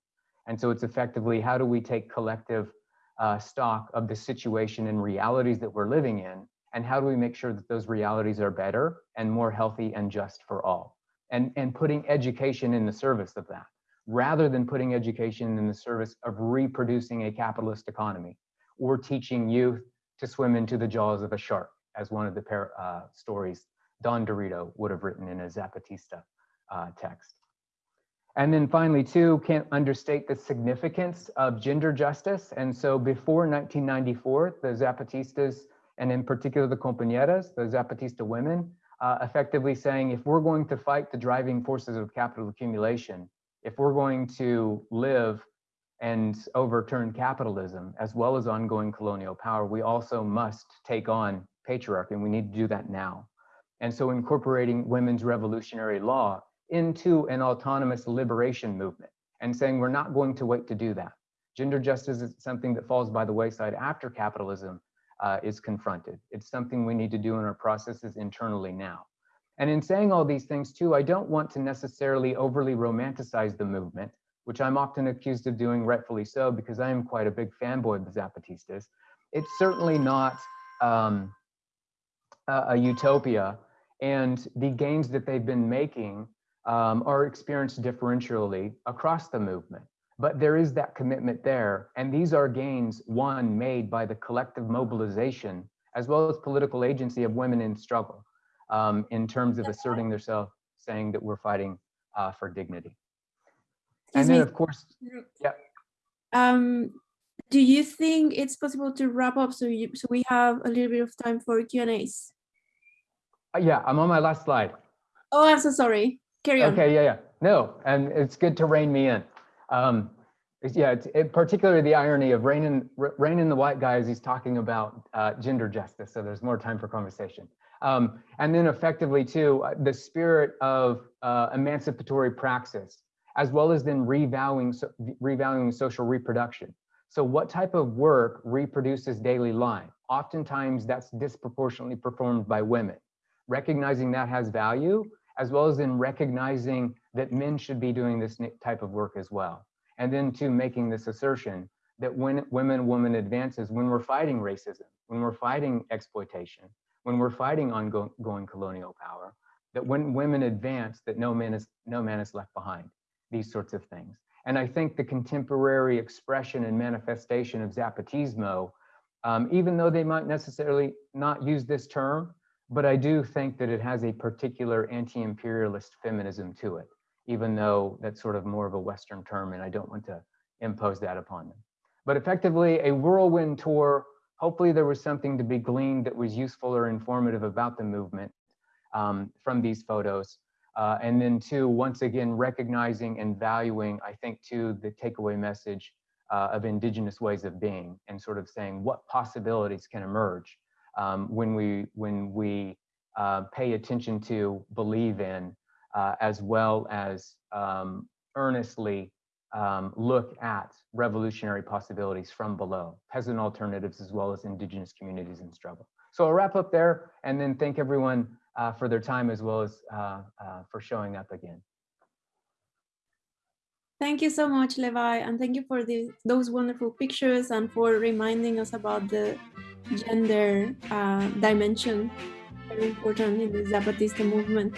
And so it's effectively, how do we take collective uh, stock of the situation and realities that we're living in and how do we make sure that those realities are better and more healthy and just for all and and putting education in the service of that rather than putting education in the service of reproducing a capitalist economy or teaching youth to swim into the jaws of a shark as one of the uh, stories Don Durito would have written in a Zapatista uh, text. And then finally, too, can't understate the significance of gender justice. And so before 1994, the Zapatistas and in particular the compañeras, the Zapatista women, uh, effectively saying if we're going to fight the driving forces of capital accumulation, if we're going to live and overturn capitalism as well as ongoing colonial power, we also must take on patriarchy and we need to do that now. And so incorporating women's revolutionary law into an autonomous liberation movement and saying we're not going to wait to do that. Gender justice is something that falls by the wayside after capitalism, uh, is confronted. It's something we need to do in our processes internally now. And in saying all these things too, I don't want to necessarily overly romanticize the movement, which I'm often accused of doing rightfully so because I am quite a big fanboy of the Zapatistas. It's certainly not um, a, a, utopia and the gains that they've been making um, are experienced differentially across the movement. But there is that commitment there. And these are gains, one, made by the collective mobilization as well as political agency of women in struggle um, in terms of asserting themselves, saying that we're fighting uh, for dignity. Excuse And then, me. of course, yeah. Um, do you think it's possible to wrap up so you so we have a little bit of time for Q and A's? uh, yeah, I'm on my last slide. Oh, I'm so sorry. Carry on. Okay, yeah, yeah. No, and it's good to rein me in. Um, yeah, it, particularly the irony of reining, re- reining the white guy as he's talking about uh, gender justice. So there's more time for conversation. Um, and then effectively too, uh, the spirit of uh, emancipatory praxis, as well as then revaluing, so, revaluing social reproduction. So what type of work reproduces daily life? Oftentimes that's disproportionately performed by women. Recognizing that has value, as well as in recognizing that men should be doing this type of work as well. And then to making this assertion that when women, woman advances, when we're fighting racism, when we're fighting exploitation, when we're fighting ongoing colonial power, that when women advance, that no man is no man is left behind. These sorts of things. And I think the contemporary expression and manifestation of Zapatismo, um, even though they might necessarily not use this term, but I do think that it has a particular anti-imperialist feminism to it, even though that's sort of more of a Western term, and I don't want to impose that upon them. But effectively, a whirlwind tour. Hopefully, there was something to be gleaned that was useful or informative about the movement um, from these photos. Uh, and then, two, once again, recognizing and valuing, I think, too, the takeaway message uh, of indigenous ways of being and sort of saying what possibilities can emerge um, when we when we uh, pay attention to, believe in, uh, as well as um, earnestly um, look at revolutionary possibilities from below, peasant alternatives as well as indigenous communities in struggle. So I'll wrap up there and then thank everyone uh, for their time as well as uh, uh, for showing up again. Thank you so much, Levi, and thank you for the, those wonderful pictures and for reminding us about the gender uh, dimension, very important in the Zapatista movement.